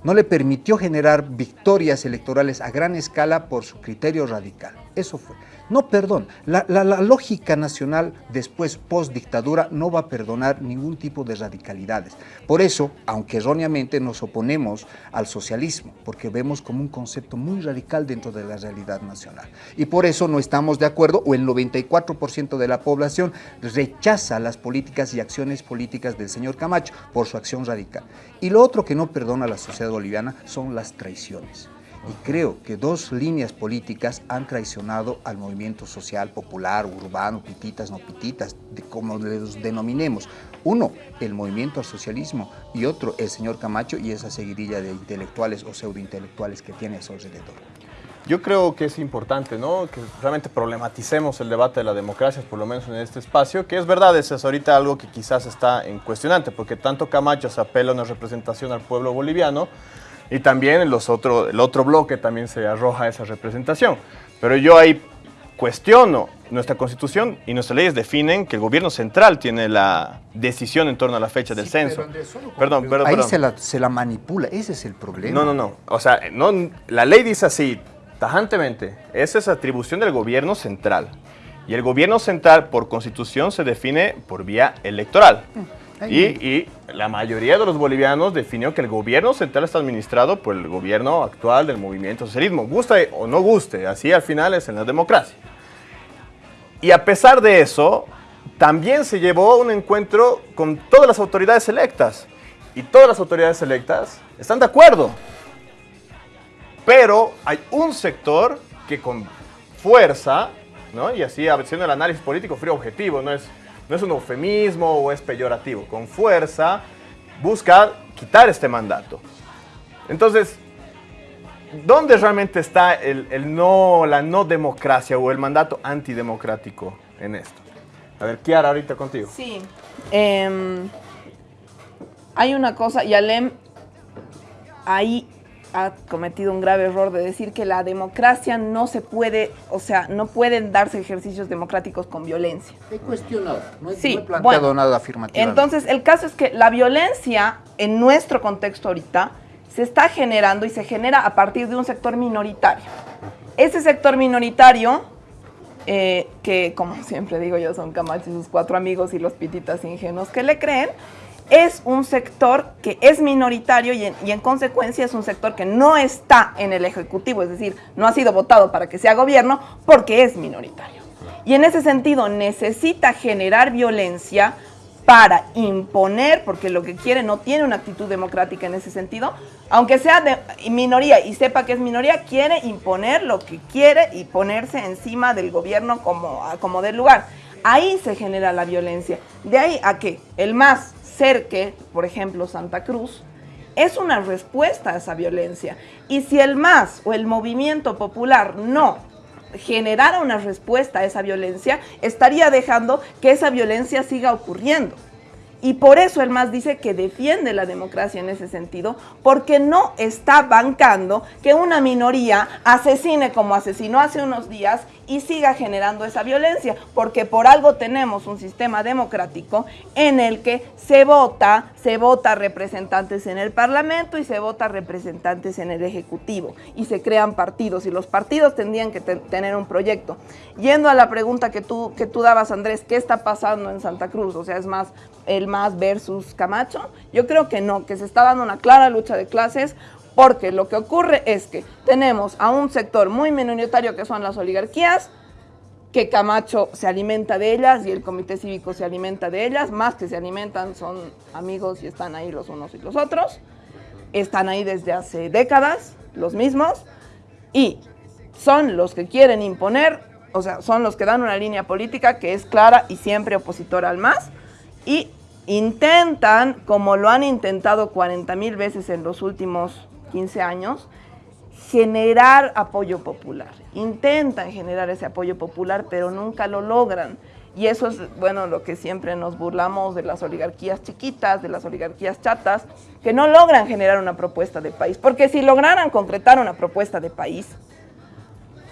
No le permitió generar victorias electorales a gran escala por su criterio radical. Eso fue. No, perdón, la, la- lógica nacional después, post dictadura, no va a perdonar ningún tipo de radicalidades. Por eso, aunque erróneamente nos oponemos al socialismo, porque vemos como un concepto muy radical dentro de la realidad nacional. Y por eso no estamos de acuerdo, o el 94% de la población rechaza las políticas y acciones políticas del señor Camacho por su acción radical. Y lo otro que no perdona la sociedad boliviana son las traiciones. Y creo que dos líneas políticas han traicionado al movimiento social, popular, urbano, pititas, no pititas, de como les denominemos. Uno, el movimiento al socialismo y otro, el señor Camacho y esa seguidilla de intelectuales o pseudointelectuales que tiene a su alrededor. Yo creo que es importante, ¿no? Que realmente problematicemos el debate de la democracia, por lo menos en este espacio, que es verdad, es ahorita algo que quizás está en cuestionante, porque tanto Camacho se apela a una representación al pueblo boliviano y también los otro, el otro bloque también se arroja esa representación. Pero yo ahí cuestiono, nuestra constitución y nuestras leyes definen que el gobierno central tiene la decisión en torno a la fecha del censo. Perdón, perdón, Ahí perdón. se la, se la manipula, ese es el problema. No, no, no. O sea, no, la ley dice así, tajantemente, esa es atribución del gobierno central. Y el gobierno central, por constitución, se define por vía electoral. Y, y la mayoría de los bolivianos definió que el gobierno central está administrado por el gobierno actual del movimiento socialismo. Guste o no guste, así al final es en la democracia. Y a pesar de eso, también se llevó un encuentro con todas las autoridades electas. Y todas las autoridades electas están de acuerdo. Pero hay un sector que con fuerza ¿no? Y así haciendo el análisis político frío objetivo, no es, no es un eufemismo o es peyorativo. Con fuerza busca quitar este mandato. Entonces, ¿dónde realmente está el, el no, la no democracia o el mandato antidemocrático en esto? A ver, Kiara, ahorita contigo. Sí. Em, hay una cosa, y Alem ahí ha cometido un grave error de decir que la democracia no se puede, o sea, no pueden darse ejercicios democráticos con violencia. He cuestionado, no he, Sí, no he planteado bueno, nada afirmativo. Entonces, el caso es que la violencia en nuestro contexto ahorita se está generando y se genera a partir de un sector minoritario. Ese sector minoritario, eh, que como siempre digo yo, son Camacho y sus cuatro amigos y los pititas ingenuos que le creen, es un sector que es minoritario y en, y en consecuencia es un sector que no está en el Ejecutivo, es decir, no ha sido votado para que sea gobierno porque es minoritario. Y en ese sentido necesita generar violencia para imponer, porque lo que quiere no tiene una actitud democrática en ese sentido, aunque sea de minoría y sepa que es minoría, quiere imponer lo que quiere y ponerse encima del gobierno como, como del lugar. Ahí se genera la violencia. De ahí a que el más cerque, por ejemplo Santa Cruz, es una respuesta a esa violencia. Y si el MAS o el movimiento popular no generara una respuesta a esa violencia, estaría dejando que esa violencia siga ocurriendo. Y por eso el MAS dice que defiende la democracia en ese sentido, porque no está bancando que una minoría asesine como asesinó hace unos días y siga generando esa violencia, porque por algo tenemos un sistema democrático en el que se vota, se vota representantes en el Parlamento y se vota representantes en el Ejecutivo y se crean partidos y los partidos tendrían que te- tener un proyecto. Yendo a la pregunta que tú, que tú dabas, Andrés, ¿qué está pasando en Santa Cruz? O sea, es más el MAS versus Camacho. Yo creo que no, que se está dando una clara lucha de clases porque lo que ocurre es que tenemos a un sector muy minoritario que son las oligarquías, que Camacho se alimenta de ellas y el comité cívico se alimenta de ellas, más que se alimentan son amigos y están ahí los unos y los otros, están ahí desde hace décadas, los mismos, y son los que quieren imponer, o sea, son los que dan una línea política que es clara y siempre opositora al MAS, y intentan, como lo han intentado 40 mil veces en los últimos 15 años, generar apoyo popular. Intentan generar ese apoyo popular, pero nunca lo logran. Y eso es, bueno, lo que siempre nos burlamos de las oligarquías chiquitas, de las oligarquías chatas, que no logran generar una propuesta de país. Porque si lograran concretar una propuesta de país,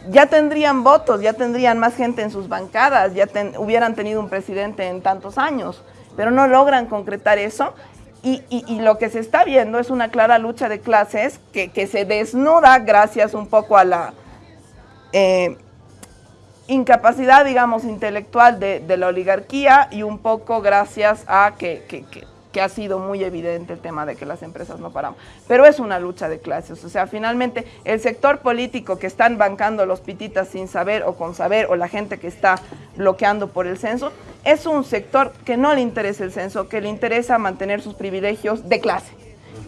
ya tendrían votos, ya tendrían más gente en sus bancadas, ya ten- hubieran tenido un presidente en tantos años, pero no logran concretar eso. Y, y- lo que se está viendo es una clara lucha de clases que, que se desnuda gracias un poco a la eh, incapacidad, digamos, intelectual de, de la oligarquía y un poco gracias a que- que ha sido muy evidente el tema de que las empresas no paramos. Pero es una lucha de clases, o sea, finalmente el sector político que están bancando los pititas sin saber o con saber, o la gente que está bloqueando por el censo, es un sector que no le interesa el censo, que le interesa mantener sus privilegios de clase.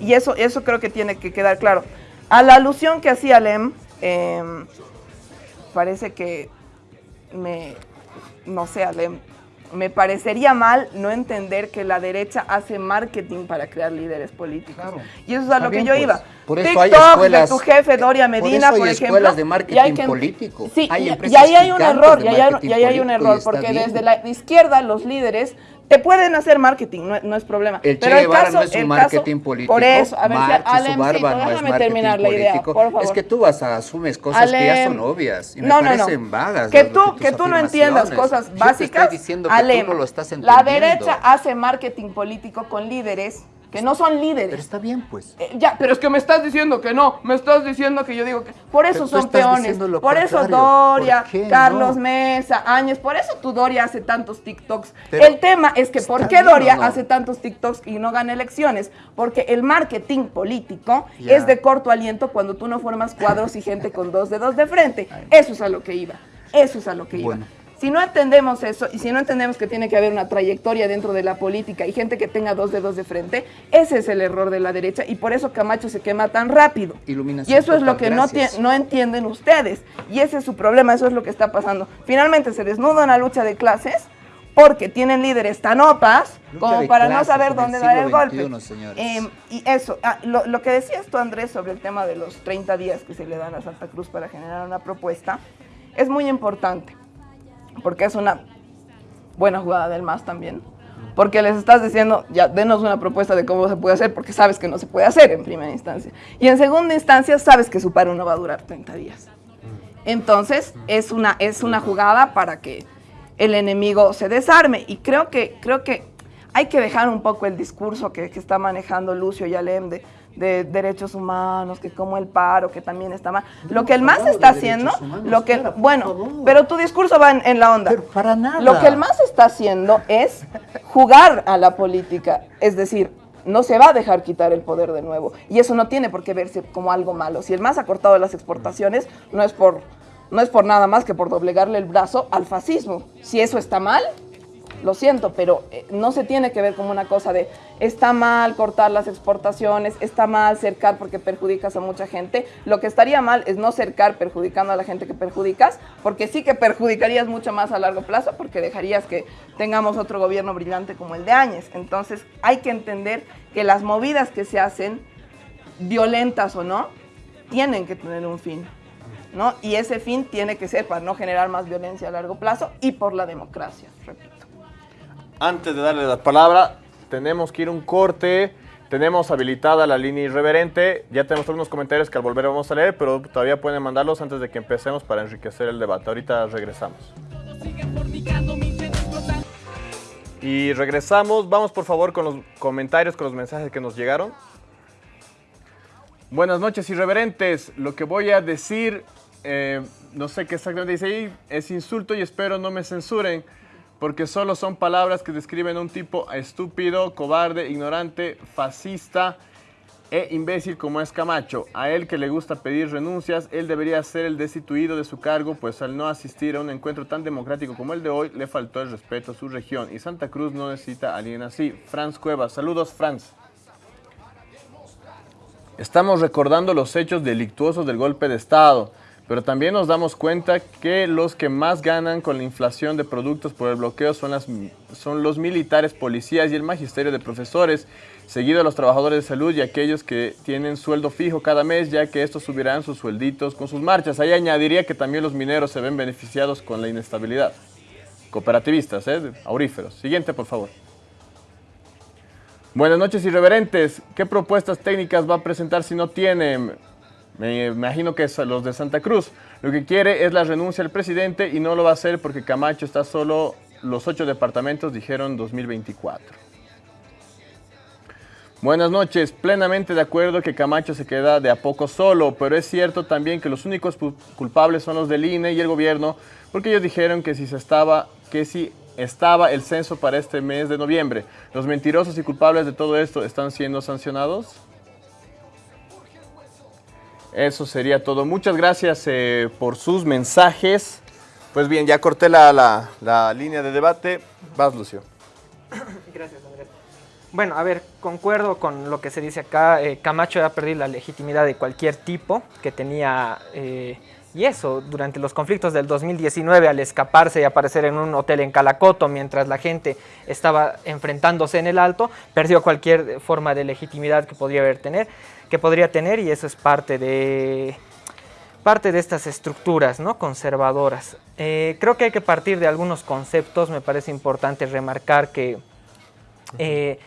Y eso, eso creo que tiene que quedar claro. A la alusión que hacía Lem, em, parece que me, no sé, Ale, me parecería mal no entender que la derecha hace marketing para crear líderes políticos. Y eso es a lo que yo pues. iba. Por eso hay TikTok escuelas- de tu jefe Doria por Medina, eso por, hay ejemplo. escuelas de y marketing hay que- político. Sí, Hay y- y, ahí hay un error, y ahí, hay- y hay un y error, porque desde la izquierda los líderes te pueden hacer marketing, no, no es problema. El Che Pero el Guevara caso, no es un marketing caso- político. Por eso, a ver, su no es marketing terminar la idea, político. por favor. Es que tú vas a asumes cosas que ya son Alem, obvias y me no, parecen vagas. Que tú, que tú no entiendas cosas Yo te básicas. estoy diciendo que Alem, tú no lo estás la entendiendo. derecha hace marketing político con líderes que no son líderes. Pero está bien, pues. Eh, ya, pero es que me estás diciendo que no, me estás diciendo que yo digo que... Por eso Pero son peones, por eso. Doria, ¿Por qué Carlos no? Mesa, Áñez, por eso tu Doria hace tantos TikToks. Pero el tema es que ¿por qué bien, ¿o Doria no? hace tantos TikToks y no gana elecciones? Porque el marketing político es de corto aliento cuando tú no formas cuadros y gente con dos dedos de frente. Eso es a lo que iba, eso es a lo que iba. Si no entendemos eso y si no entendemos que tiene que haber una trayectoria dentro de la política y gente que tenga dos dedos de frente, ese es el error de la derecha y por eso Camacho se quema tan rápido. Iluminación y eso es lo que no, gracias. tie- no entienden ustedes. Y ese es su problema, eso es lo que está pasando. Finalmente se desnuda una lucha de clases porque tienen líderes tan opas Lucha como para no saber dónde dar el golpe. Em, y eso, ah, lo, lo que decías tú, Andrés, sobre el tema de los 30 días que se le dan a Santa Cruz para generar una propuesta, es muy importante, porque es una buena jugada del MAS también, porque les estás diciendo, ya, denos una propuesta de cómo se puede hacer, porque sabes que no se puede hacer en primera instancia. Y en segunda instancia, sabes que su paro no va a durar 30 días. Entonces, es una, es una jugada para que el enemigo se desarme. Y creo que, creo que hay que dejar un poco el discurso que, que está manejando Lucio y Alem de, de derechos humanos, que como el paro, que también está mal. Lo que el MAS está haciendo, lo que, bueno, pero tu discurso va en, en la onda. para nada. Lo que el MAS está haciendo es jugar a la política, es decir, no se va a dejar quitar el poder de nuevo. Y eso no tiene por qué verse como algo malo. Si el MAS ha cortado las exportaciones, no es por, no es por nada más que por doblegarle el brazo al fascismo. Si eso está mal, lo siento, pero eh, no se tiene que ver como una cosa de está mal cortar las exportaciones, está mal cercar porque perjudicas a mucha gente. Lo que estaría mal es no cercar perjudicando a la gente que perjudicas, porque sí que perjudicarías mucho más a largo plazo, porque dejarías que tengamos otro gobierno brillante como el de Áñez. Entonces hay que entender que las movidas que se hacen, violentas o no, tienen que tener un fin. ¿no? Y ese fin tiene que ser para no generar más violencia a largo plazo y por la democracia, repito. Antes de darle la palabra, tenemos que ir a un corte. Tenemos habilitada la línea irreverente. Ya tenemos algunos comentarios que al volver vamos a leer, pero todavía pueden mandarlos antes de que empecemos para enriquecer el debate. Ahorita regresamos. Y regresamos. Vamos por favor con los comentarios, con los mensajes que nos llegaron. Buenas noches, irreverentes. Lo que voy a decir, eh, no sé qué exactamente dice ahí, es insulto y espero no me censuren, porque solo son palabras que describen un tipo estúpido, cobarde, ignorante, fascista e imbécil como es Camacho. A él que le gusta pedir renuncias, él debería ser el destituido de su cargo, pues al no asistir a un encuentro tan democrático como el de hoy, le faltó el respeto a su región. Y Santa Cruz no necesita a alguien así. Franz Cuevas, saludos Franz. Estamos recordando los hechos delictuosos del golpe de Estado, pero también nos damos cuenta que los que más ganan con la inflación de productos por el bloqueo son, los militares, policías y el magisterio de profesores, seguido a los trabajadores de salud y aquellos que tienen sueldo fijo cada mes, ya que estos subirán sus suelditos con sus marchas. Ahí añadiría que también los mineros se ven beneficiados con la inestabilidad. Cooperativistas, ¿eh? auríferos. Siguiente, por favor. Buenas noches, irreverentes. ¿Qué propuestas técnicas va a presentar si no tiene? Me imagino que es los de Santa Cruz. Lo que quiere es la renuncia del presidente y no lo va a hacer porque Camacho está solo, los ocho departamentos dijeron 2024. Buenas noches, plenamente de acuerdo que Camacho se queda de a poco solo, pero es cierto también que los únicos culpables son los del INE y el gobierno, porque ellos dijeron que si se estaba, que si estaba el censo para este mes de noviembre, los mentirosos y culpables de todo esto están siendo sancionados. Eso sería todo. Muchas gracias eh, por sus mensajes. Pues bien, ya corté la, la- línea de debate. Vas, Lucio. [coughs] Gracias, Andrés. Bueno, a ver, concuerdo con lo que se dice acá. eh, Camacho ha perdido la legitimidad de cualquier tipo que tenía. eh, y eso, durante los conflictos del 2019, al escaparse y aparecer en un hotel en Calacoto mientras la gente estaba enfrentándose en el alto, perdió cualquier forma de legitimidad que podría haber tener, que podría tener, y eso es parte de parte de estas estructuras ¿no? conservadoras. Eh, creo que hay que partir de algunos conceptos, me parece importante remarcar que eh,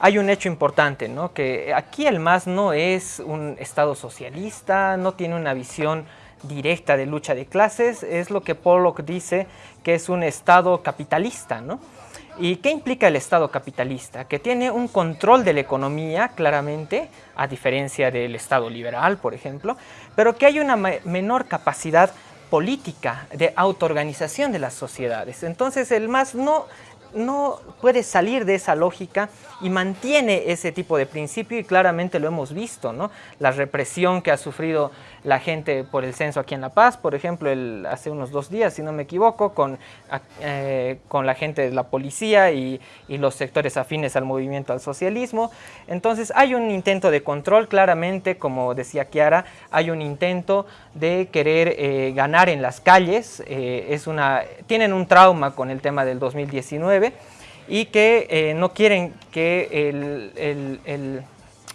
hay un hecho importante, ¿no? que aquí el MAS no es un Estado socialista, no tiene una visión directa de lucha de clases, es lo que Pollock dice que es un Estado capitalista, ¿no? ¿Y qué implica el Estado capitalista? Que tiene un control de la economía, claramente, a diferencia del Estado liberal, por ejemplo, pero que hay una menor capacidad política de autoorganización de las sociedades. Entonces, el MAS no no puede salir de esa lógica y mantiene ese tipo de principio y claramente lo hemos visto, ¿no? La represión que ha sufrido la gente por el censo aquí en La Paz, por ejemplo, el, hace unos dos días, si no me equivoco, con, eh, con la gente de la policía y, y, los sectores afines al movimiento al socialismo. Entonces hay un intento de control, claramente, como decía Kiara, hay un intento de querer eh, ganar en las calles, eh, es una, tienen un trauma con el tema del 2019 y que no quieren que el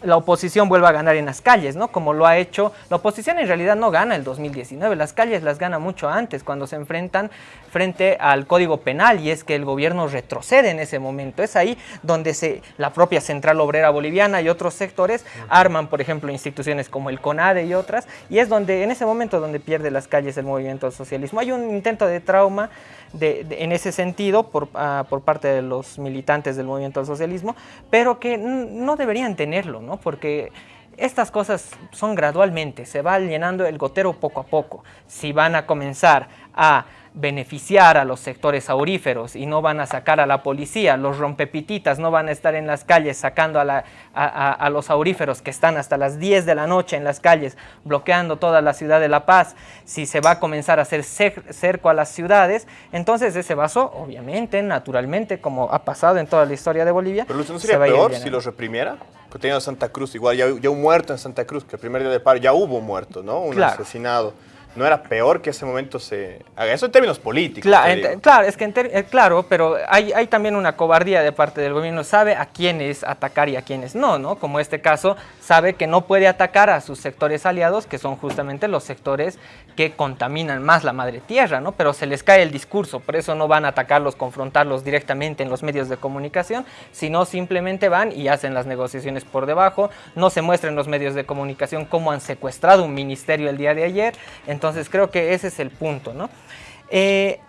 la oposición vuelva a ganar en las calles, ¿no? Como lo ha hecho, la oposición en realidad no gana el 2019, las calles las gana mucho antes, cuando se enfrentan frente al Código Penal, y es que el gobierno retrocede en ese momento. Es ahí donde se, la propia Central Obrera Boliviana y otros sectores arman, por ejemplo, instituciones como el CONADE y otras, y es donde, en ese momento donde pierde las calles el movimiento del socialismo. Hay un intento de trauma de, en ese sentido por, ah, por parte de los militantes del movimiento del socialismo, pero que no deberían tenerlo, ¿no? Porque estas cosas son gradualmente, se va llenando el gotero poco a poco. Si van a comenzar a beneficiar a los sectores auríferos y no van a sacar a la policía, los rompepititas no van a estar en las calles sacando a, a, los auríferos que están hasta las 10 de la noche en las calles bloqueando toda la ciudad de La Paz, si se va a comenzar a hacer cerco a las ciudades, entonces ese vaso, obviamente, naturalmente, como ha pasado en toda la historia de Bolivia, Pero ¿no sería peor si los reprimiera? Teniendo Santa Cruz, igual ya, ya, un muerto en Santa Cruz, que el primer día de paro ya hubo muerto, ¿no? Un asesinado no era peor que ese momento se haga. Eso en términos políticos. Claro, es que eh, claro, pero hay, hay, también una cobardía de parte del gobierno. Sabe a quiénes atacar y a quiénes no, ¿no? Como este caso, sabe que no puede atacar a sus sectores aliados, que son justamente los sectores que contaminan más la madre tierra, ¿no? Pero se les cae el discurso, por eso no van a atacarlos, confrontarlos directamente en los medios de comunicación, sino simplemente van y hacen las negociaciones por debajo, no se muestra en los medios de comunicación cómo han secuestrado un ministerio el día de ayer, entonces creo que ese es el punto, ¿no? Eh,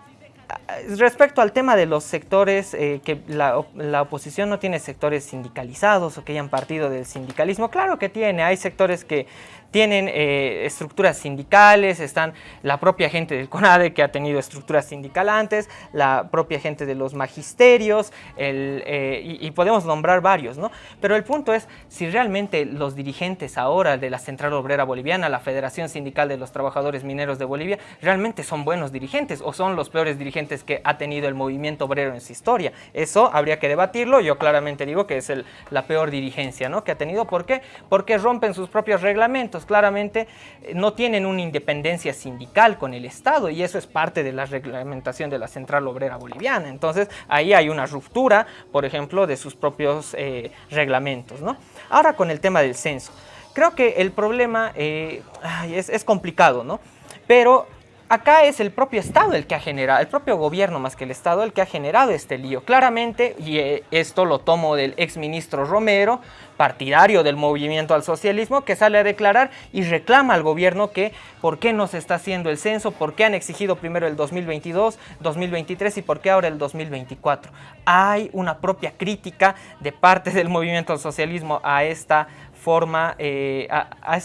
respecto al tema de los sectores, eh, que la, la, oposición no tiene sectores sindicalizados o que hayan partido del sindicalismo, claro que tiene, hay sectores que tienen eh, estructuras sindicales, están la propia gente del CONADE que ha tenido estructuras sindical antes, la propia gente de los magisterios, eh, y, podemos nombrar varios, ¿no? Pero el punto es si realmente los dirigentes ahora de la Central Obrera Boliviana, la Federación Sindical de los Trabajadores Mineros de Bolivia, realmente son buenos dirigentes o son los peores dirigentes que ha tenido el movimiento obrero en su historia. Eso habría que debatirlo, yo claramente digo que es el, la peor dirigencia, ¿no? Que ha tenido, ¿por qué? Porque rompen sus propios reglamentos, claramente eh, no tienen una independencia sindical con el Estado y eso es parte de la reglamentación de la Central Obrera Boliviana. Entonces ahí hay una ruptura, por ejemplo, de sus propios eh, reglamentos. ¿no? Ahora con el tema del censo. Creo que el problema eh, es, es complicado, ¿no? Pero acá es el propio Estado el que ha generado, el propio gobierno más que el Estado el que ha generado este lío. Claramente, y eh, esto lo tomo del exministro Romero, partidario del movimiento al socialismo, que sale a declarar y reclama al gobierno que por qué no se está haciendo el censo, por qué han exigido primero el 2022, 2023 y por qué ahora el 2024. Hay una propia crítica de parte del movimiento al socialismo a esta forma, eh, a, a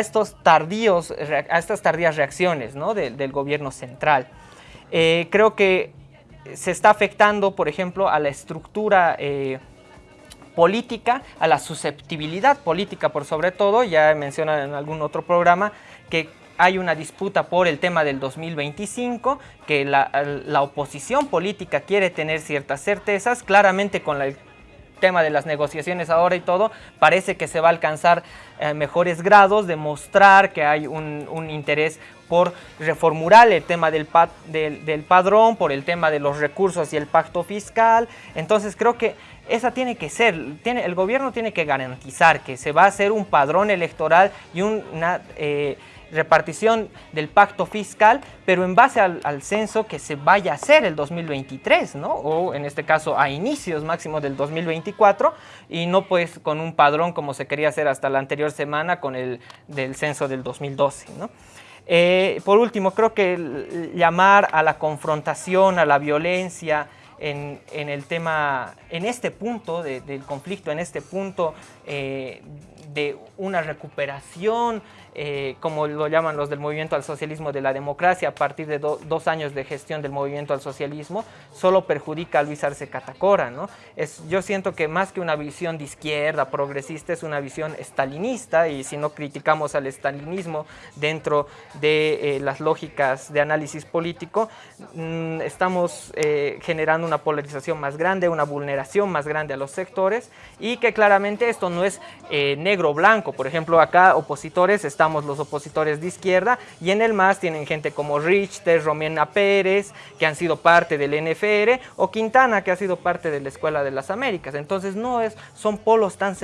estos tardíos, a estas tardías reacciones ¿no? del gobierno central. Eh, creo que se está afectando, por ejemplo, a la estructura eh, política, a la susceptibilidad política por sobre todo, ya he mencionado en algún otro programa que hay una disputa por el tema del 2025, que la, la oposición política quiere tener ciertas certezas, claramente con la tema de las negociaciones ahora y todo, parece que se va a alcanzar eh, mejores grados, demostrar que hay un, interés por reformular el tema del, del, padrón, por el tema de los recursos y el pacto fiscal. Entonces creo que esa tiene que ser, tiene, el gobierno tiene que garantizar que se va a hacer un padrón electoral y una... Eh, repartición del pacto fiscal, pero en base al, censo que se vaya a hacer el 2023, ¿no? O en este caso a inicios máximo del 2024 y no pues con un padrón como se quería hacer hasta la anterior semana con el del censo del 2012, ¿no? Eh, por último, creo que llamar a la confrontación, a la violencia, en, el tema, en este punto del conflicto, en este punto eh, de una recuperación eh, como lo llaman los del movimiento al socialismo de la democracia, a partir de dos años de gestión del movimiento al socialismo, solo perjudica a Luis Arce Catacora. ¿no? Es, yo siento que más que una visión de izquierda, progresista, es una visión estalinista y si no criticamos al estalinismo dentro de eh, las lógicas de análisis político, mm, estamos eh, generando una polarización más grande, una vulneración más grande a los sectores y que claramente esto no es negro-blanco. Por ejemplo, acá opositores están los opositores de izquierda, y en el MAS tienen gente como Richter, Romena Pérez, que han sido parte del NFR, o Quintana, que ha sido parte de la Escuela de las Américas. Entonces no es, son polos tan,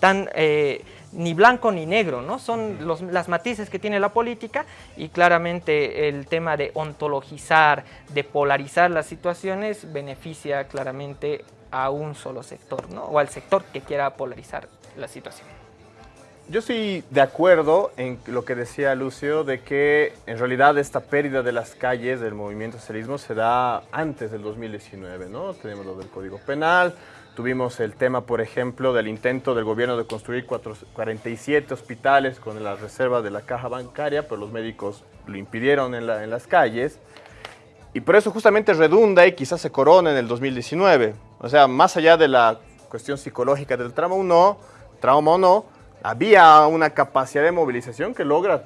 tan eh, ni blanco ni negro, ¿no? Son los, las matices que tiene la política y claramente el tema de ontologizar, de polarizar las situaciones beneficia claramente a un solo sector, ¿no? O al sector que quiera polarizar la situación. Yo estoy de acuerdo en lo que decía Lucio, de que en realidad esta pérdida de las calles del movimiento socialismo se da antes del 2019, ¿no? Tenemos lo del Código Penal, tuvimos el tema, por ejemplo, del intento del gobierno de construir 47 hospitales con la reserva de la caja bancaria, pero los médicos lo impidieron en, en las calles. Y por eso justamente redunda y quizás se corona en el 2019. O sea, más allá de la cuestión psicológica del trauma o no, trauma o no, había una capacidad de movilización que logra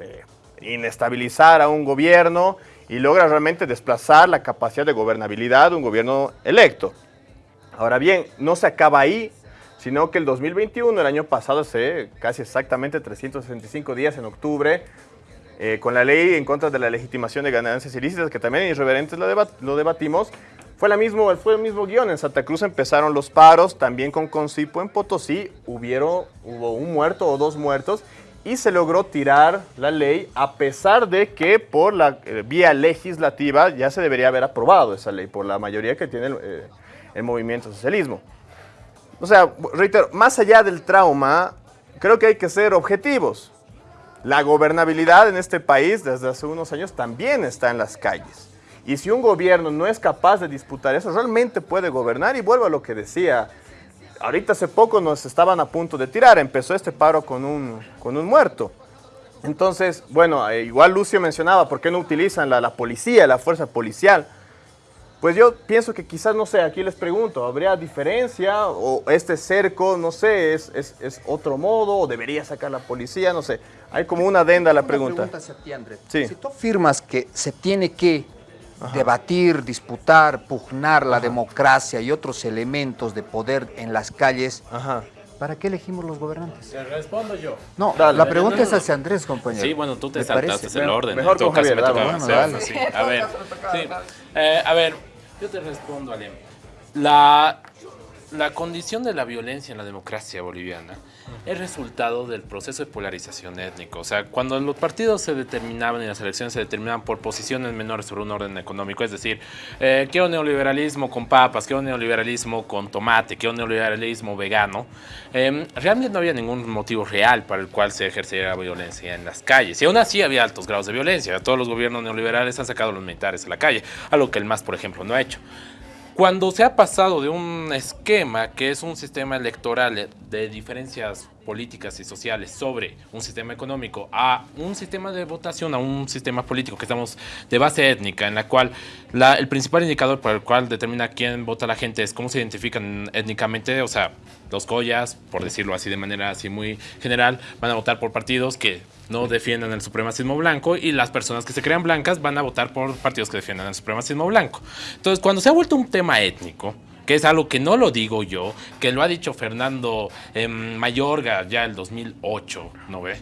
eh, inestabilizar a un gobierno y logra realmente desplazar la capacidad de gobernabilidad de un gobierno electo. Ahora bien, no se acaba ahí, sino que el 2021, el año pasado, hace casi exactamente 365 días en octubre, eh, con la ley en contra de la legitimación de ganancias ilícitas, que también irreverentes lo, lo debatimos, fue, la mismo, fue el mismo guion. En Santa Cruz empezaron los paros, también con Concipo en Potosí hubieron, hubo un muerto o dos muertos y se logró tirar la ley a pesar de que por la eh, vía legislativa ya se debería haber aprobado esa ley por la mayoría que tiene el, eh, el movimiento socialismo. O sea, reitero, más allá del trauma, creo que hay que ser objetivos. La gobernabilidad en este país desde hace unos años también está en las calles. Y si un gobierno no es capaz de disputar eso, realmente puede gobernar. Y vuelvo a lo que decía, ahorita hace poco nos estaban a punto de tirar, empezó este paro con un, con un muerto. Entonces, bueno, eh, igual Lucio mencionaba, ¿por qué no utilizan la, la policía, la fuerza policial? Pues yo pienso que quizás, no sé, aquí les pregunto, ¿habría diferencia o este cerco, no sé, es, es, es otro modo o debería sacar la policía? No sé, hay como una adenda a la pregunta. pregunta hacia ti, Andrés. Sí. Si tú afirmas que se tiene que debatir, disputar, pugnar la democracia y otros elementos de poder en las calles, ¿para qué elegimos los gobernantes? Te respondo yo. No, la pregunta es hacia Andrés, compañero. Sí, bueno, tú te saltaste el orden. Mejor con Javier, A ver, eh, a ver, yo te respondo, Alem. La, la condición de la violencia en la democracia boliviana es resultado del proceso de polarización étnico. O sea, cuando los partidos se determinaban y las elecciones se determinaban por posiciones menores sobre un orden económico, es decir, eh, quiero neoliberalismo con papas, quiero neoliberalismo con tomate, quiero neoliberalismo vegano, eh, realmente no había ningún motivo real para el cual se ejerciera violencia en las calles. Y aún así había altos grados de violencia. Todos los gobiernos neoliberales han sacado a los militares a la calle, algo que el MAS, por ejemplo, no ha hecho. Cuando se ha pasado de un esquema que es un sistema electoral de diferencias políticas y sociales sobre un sistema económico a un sistema de votación, a un sistema político que estamos de base étnica, en la cual el principal indicador por el cual determina quién vota la gente es cómo se identifican étnicamente, o sea, los collas, por decirlo así de manera así muy general, van a votar por partidos que no defiendan el supremacismo blanco y las personas que se crean blancas van a votar por partidos que defiendan el supremacismo blanco. Entonces, cuando se ha vuelto un tema étnico, que es algo que no lo digo yo, que lo ha dicho Fernando Mayorga ya el 2008, ¿no ve?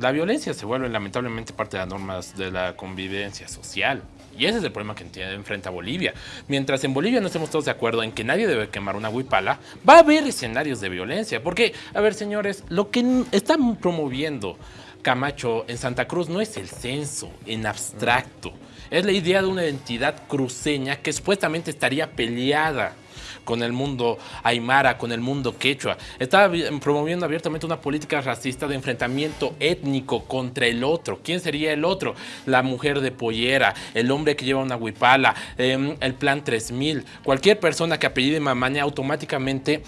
La violencia se vuelve lamentablemente parte de las normas de la convivencia social. Y ese es el problema que enfrenta Bolivia. Mientras en Bolivia no estemos todos de acuerdo en que nadie debe quemar una huipala, va a haber escenarios de violencia. Porque, a ver, señores, lo que están promoviendo Camacho en Santa Cruz no es el censo en abstracto. Es la idea de una identidad cruceña que supuestamente estaría peleada con el mundo aymara, con el mundo quechua. Está promoviendo abiertamente una política racista de enfrentamiento étnico contra el otro. ¿Quién sería el otro? La mujer de pollera, el hombre que lleva una huipala, em, el plan 3000. Cualquier persona que apellide Mamaña automáticamente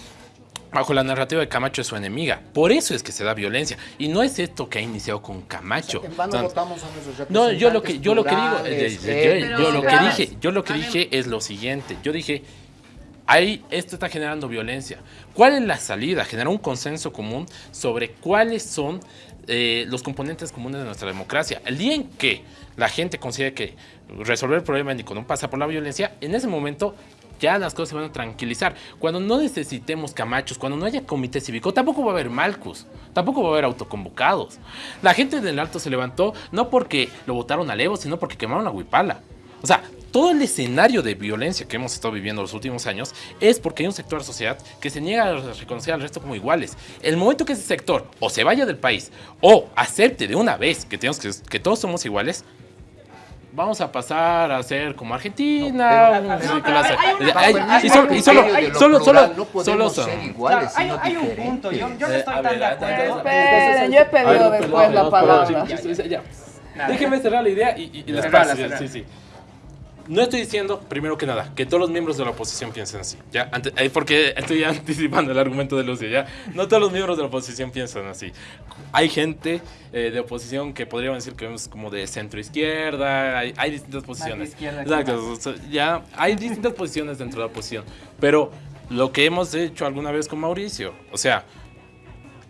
bajo la narrativa de Camacho es su enemiga. Por eso es que se da violencia. Y no es esto que ha iniciado con Camacho. En vano O sea, votamos a nuestros no, yo lo que yo lo que digo, eh, yo, lo que dije, yo lo que dije es lo siguiente. Yo dije, ahí esto está generando violencia. ¿Cuál es la salida? Generar un consenso común sobre cuáles son eh, los componentes comunes de nuestra democracia. El día en que la gente considere que resolver el problema étnico no pasa por la violencia, en ese momento ya las cosas se van a tranquilizar. Cuando no necesitemos camachos, cuando no haya comité cívico, tampoco va a haber malcus, tampoco va a haber autoconvocados. La gente del Alto se levantó no porque lo votaron a Evo, sino porque quemaron a Huipala. O sea, todo el escenario de violencia que hemos estado viviendo los últimos años es porque hay un sector de la sociedad que se niega a reconocer al resto como iguales. El momento que ese sector o se vaya del país o acepte de una vez que, tenemos que, que todos somos iguales, vamos a pasar a ser como Argentina. No, pero- un- clase- hay una- Ay, hay- y solo- hay- y solo- hay- hay- solo- no podemos solo ser son- iguales, hay, sino hay un punto, yo, yo no Eh, estoy tan ver, de acuerdo. Esperen, yo he pedido después perdón, la perdón, palabra. Déjeme cerrar la idea y, y- y les paso. Sí, sí. No estoy diciendo, primero que nada, que todos los miembros de la oposición piensen así. ¿ya? Ante- eh, porque estoy [laughs] anticipando el argumento de Lucio. ¿ya? No todos los miembros de la oposición piensan así. Hay gente eh, de oposición que podríamos decir que es como de centro izquierda. Hay, hay distintas posiciones. Exacto, ya hay distintas posiciones dentro de la oposición. Pero lo que hemos hecho alguna vez con Mauricio, o sea,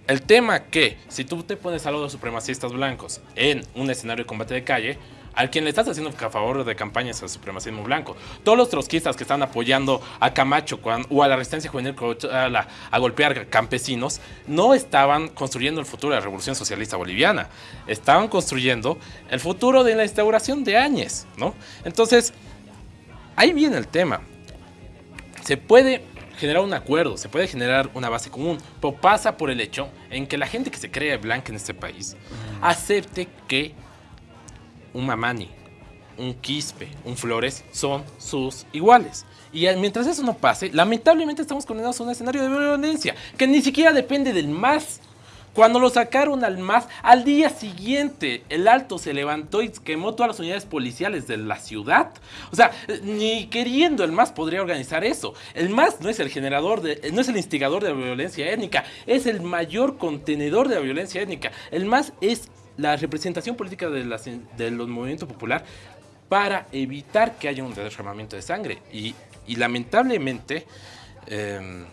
el tema que si tú te pones a los supremacistas blancos en un escenario de combate de calle, al quien le estás haciendo a favor de campañas al supremacismo blanco. Todos los trotskistas que están apoyando a Camacho o a la resistencia juvenil co- a, la- a golpear campesinos, no estaban construyendo el futuro de la revolución socialista boliviana. Estaban construyendo el futuro de la instauración de Áñez, ¿no? Entonces, ahí viene el tema se puede generar un acuerdo, se puede generar una base común, pero pasa por el hecho en que la gente que se cree blanca en este país acepte que un Mamani, un Quispe, un Flores son sus iguales. Y mientras eso no pase, lamentablemente estamos condenados a un escenario de violencia que ni siquiera depende del MAS. Cuando lo sacaron al MAS, al día siguiente el Alto se levantó y quemó todas las unidades policiales de la ciudad. O sea, ni queriendo el MAS podría organizar eso. El MAS no es el generador, de, no es el instigador de la violencia étnica, es el mayor contenedor de la violencia étnica. El MAS es la representación política de, las- los movimientos popular para evitar que haya un derramamiento de sangre. Y, lamentablemente, em,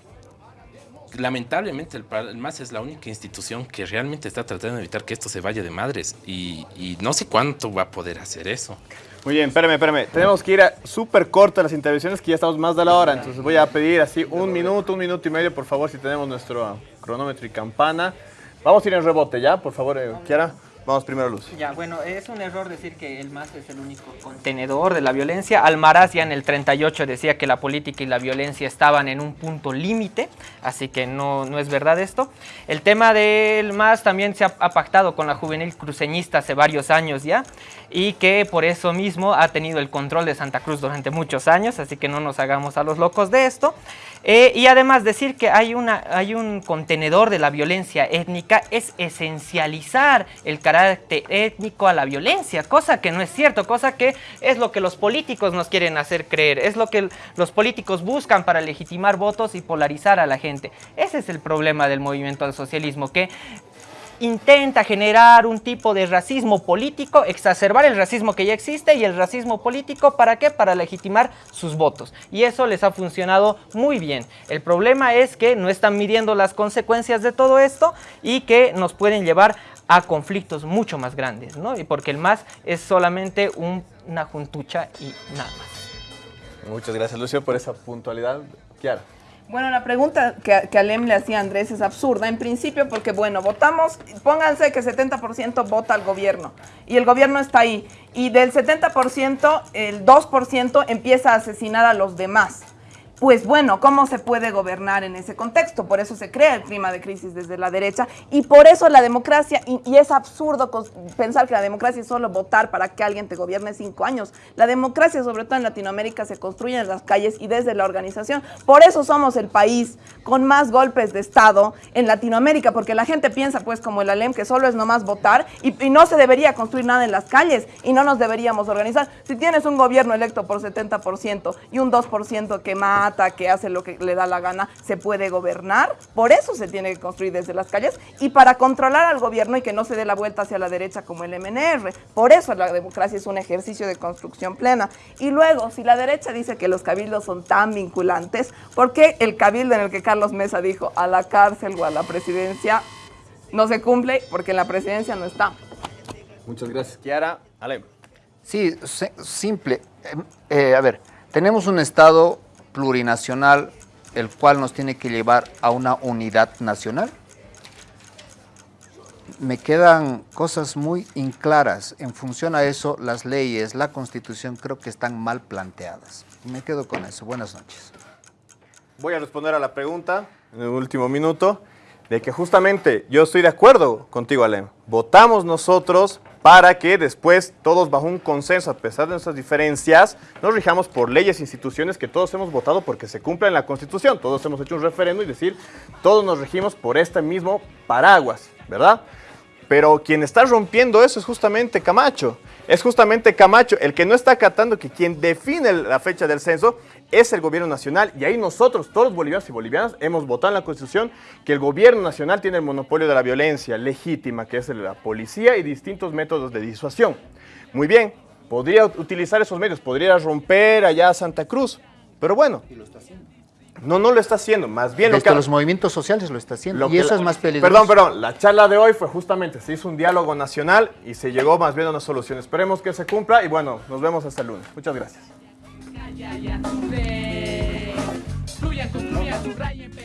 lamentablemente el, el MAS es la única institución que realmente está tratando de evitar que esto se vaya de madres. Y, no sé cuánto va a poder hacer eso. Muy bien, espérame, espérame. Tenemos que ir a súper cortas las intervenciones que ya estamos más de la hora. Entonces voy a pedir así un minuto, un minuto y medio, por favor, si tenemos nuestro cronómetro y campana. Vamos a ir en rebote ya, por favor, eh, Kiara. Vamos primero, Luz. Ya, bueno, es un error decir que el MAS es el único contenedor de la violencia. Almaraz ya en el 38 decía que la política y la violencia estaban en un punto límite, así que no, no es verdad esto. El tema del MAS también se ha, ha pactado con la juvenil cruceñista hace varios años ya, y que por eso mismo ha tenido el control de Santa Cruz durante muchos años, así que no nos hagamos a los locos de esto. Eh, y además decir que hay, una, hay un contenedor de la violencia étnica es esencializar el carácter étnico a la violencia, cosa que no es cierto, cosa que es lo que los políticos nos quieren hacer creer, es lo que los políticos buscan para legitimar votos y polarizar a la gente. Ese es el problema del movimiento al socialismo, que intenta generar un tipo de racismo político, exacerbar el racismo que ya existe y el racismo político, ¿para qué? Para legitimar sus votos. Y eso les ha funcionado muy bien. El problema es que no están midiendo las consecuencias de todo esto y que nos pueden llevar a conflictos mucho más grandes, ¿no? Y porque el MAS es solamente un- una juntucha y nada más. Muchas gracias, Lucio, por esa puntualidad. Kiara. Bueno, la pregunta que, que Alem le hacía a Andrés es absurda, en principio porque, bueno, votamos, pónganse que 70% vota al gobierno y el gobierno está ahí y del 70% el 2% empieza a asesinar a los demás. Pues bueno, ¿cómo se puede gobernar en ese contexto? Por eso se crea el clima de crisis desde la derecha y por eso la democracia, y, es absurdo pensar que la democracia es solo votar para que alguien te gobierne cinco años. La democracia, sobre todo en Latinoamérica, se construye en las calles y desde la organización. Por eso somos el país con más golpes de Estado en Latinoamérica, porque la gente piensa, pues, como el ALEM, que solo es nomás votar y, y no se debería construir nada en las calles y no nos deberíamos organizar. Si tienes un gobierno electo por 70% y un 2% que mata, mata, que hace lo que le da la gana, se puede gobernar. Por eso se tiene que construir desde las calles y para controlar al gobierno y que no se dé la vuelta hacia la derecha como el MNR. Por eso la democracia es un ejercicio de construcción plena. Y luego, si la derecha dice que los cabildos son tan vinculantes, ¿por qué el cabildo en el que Carlos Mesa dijo a la cárcel o a la presidencia no se cumple? Porque en la presidencia no está. Muchas gracias, Kiara. Ale. Sí, simple. Eh, eh, a ver, tenemos un Estado plurinacional el cual nos tiene que llevar a una unidad nacional. Me quedan cosas muy inclaras. En función a eso, las leyes, la constitución creo que están mal planteadas. Me quedo con eso. Buenas noches. Voy a responder a la pregunta en el último minuto de que justamente yo estoy de acuerdo contigo, Alem. Votamos nosotros para que después todos bajo un consenso, a pesar de nuestras diferencias, nos rijamos por leyes e instituciones que todos hemos votado porque se cumplen la Constitución. Todos hemos hecho un referendo y decir, todos nos regimos por este mismo paraguas, ¿verdad? Pero quien está rompiendo eso es justamente Camacho. Es justamente Camacho el que no está acatando que quien define la fecha del censo es el gobierno nacional. Y ahí nosotros, todos los bolivianos y bolivianas, hemos votado en la Constitución que el gobierno nacional tiene el monopolio de la violencia legítima, que es la policía y distintos métodos de disuasión. Muy bien, podría utilizar esos medios, podría romper allá a Santa Cruz. Pero bueno. No, no lo está haciendo. Más bien lo que... los movimientos sociales lo está haciendo. Lo y eso la- es más peligroso. Perdón, perdón. La charla de hoy fue justamente, se hizo un diálogo nacional y se llegó más bien a una solución. Esperemos que se cumpla y bueno, nos vemos hasta el lunes. Muchas gracias. Ya, ya, sube. Fluya, subraya, subraya.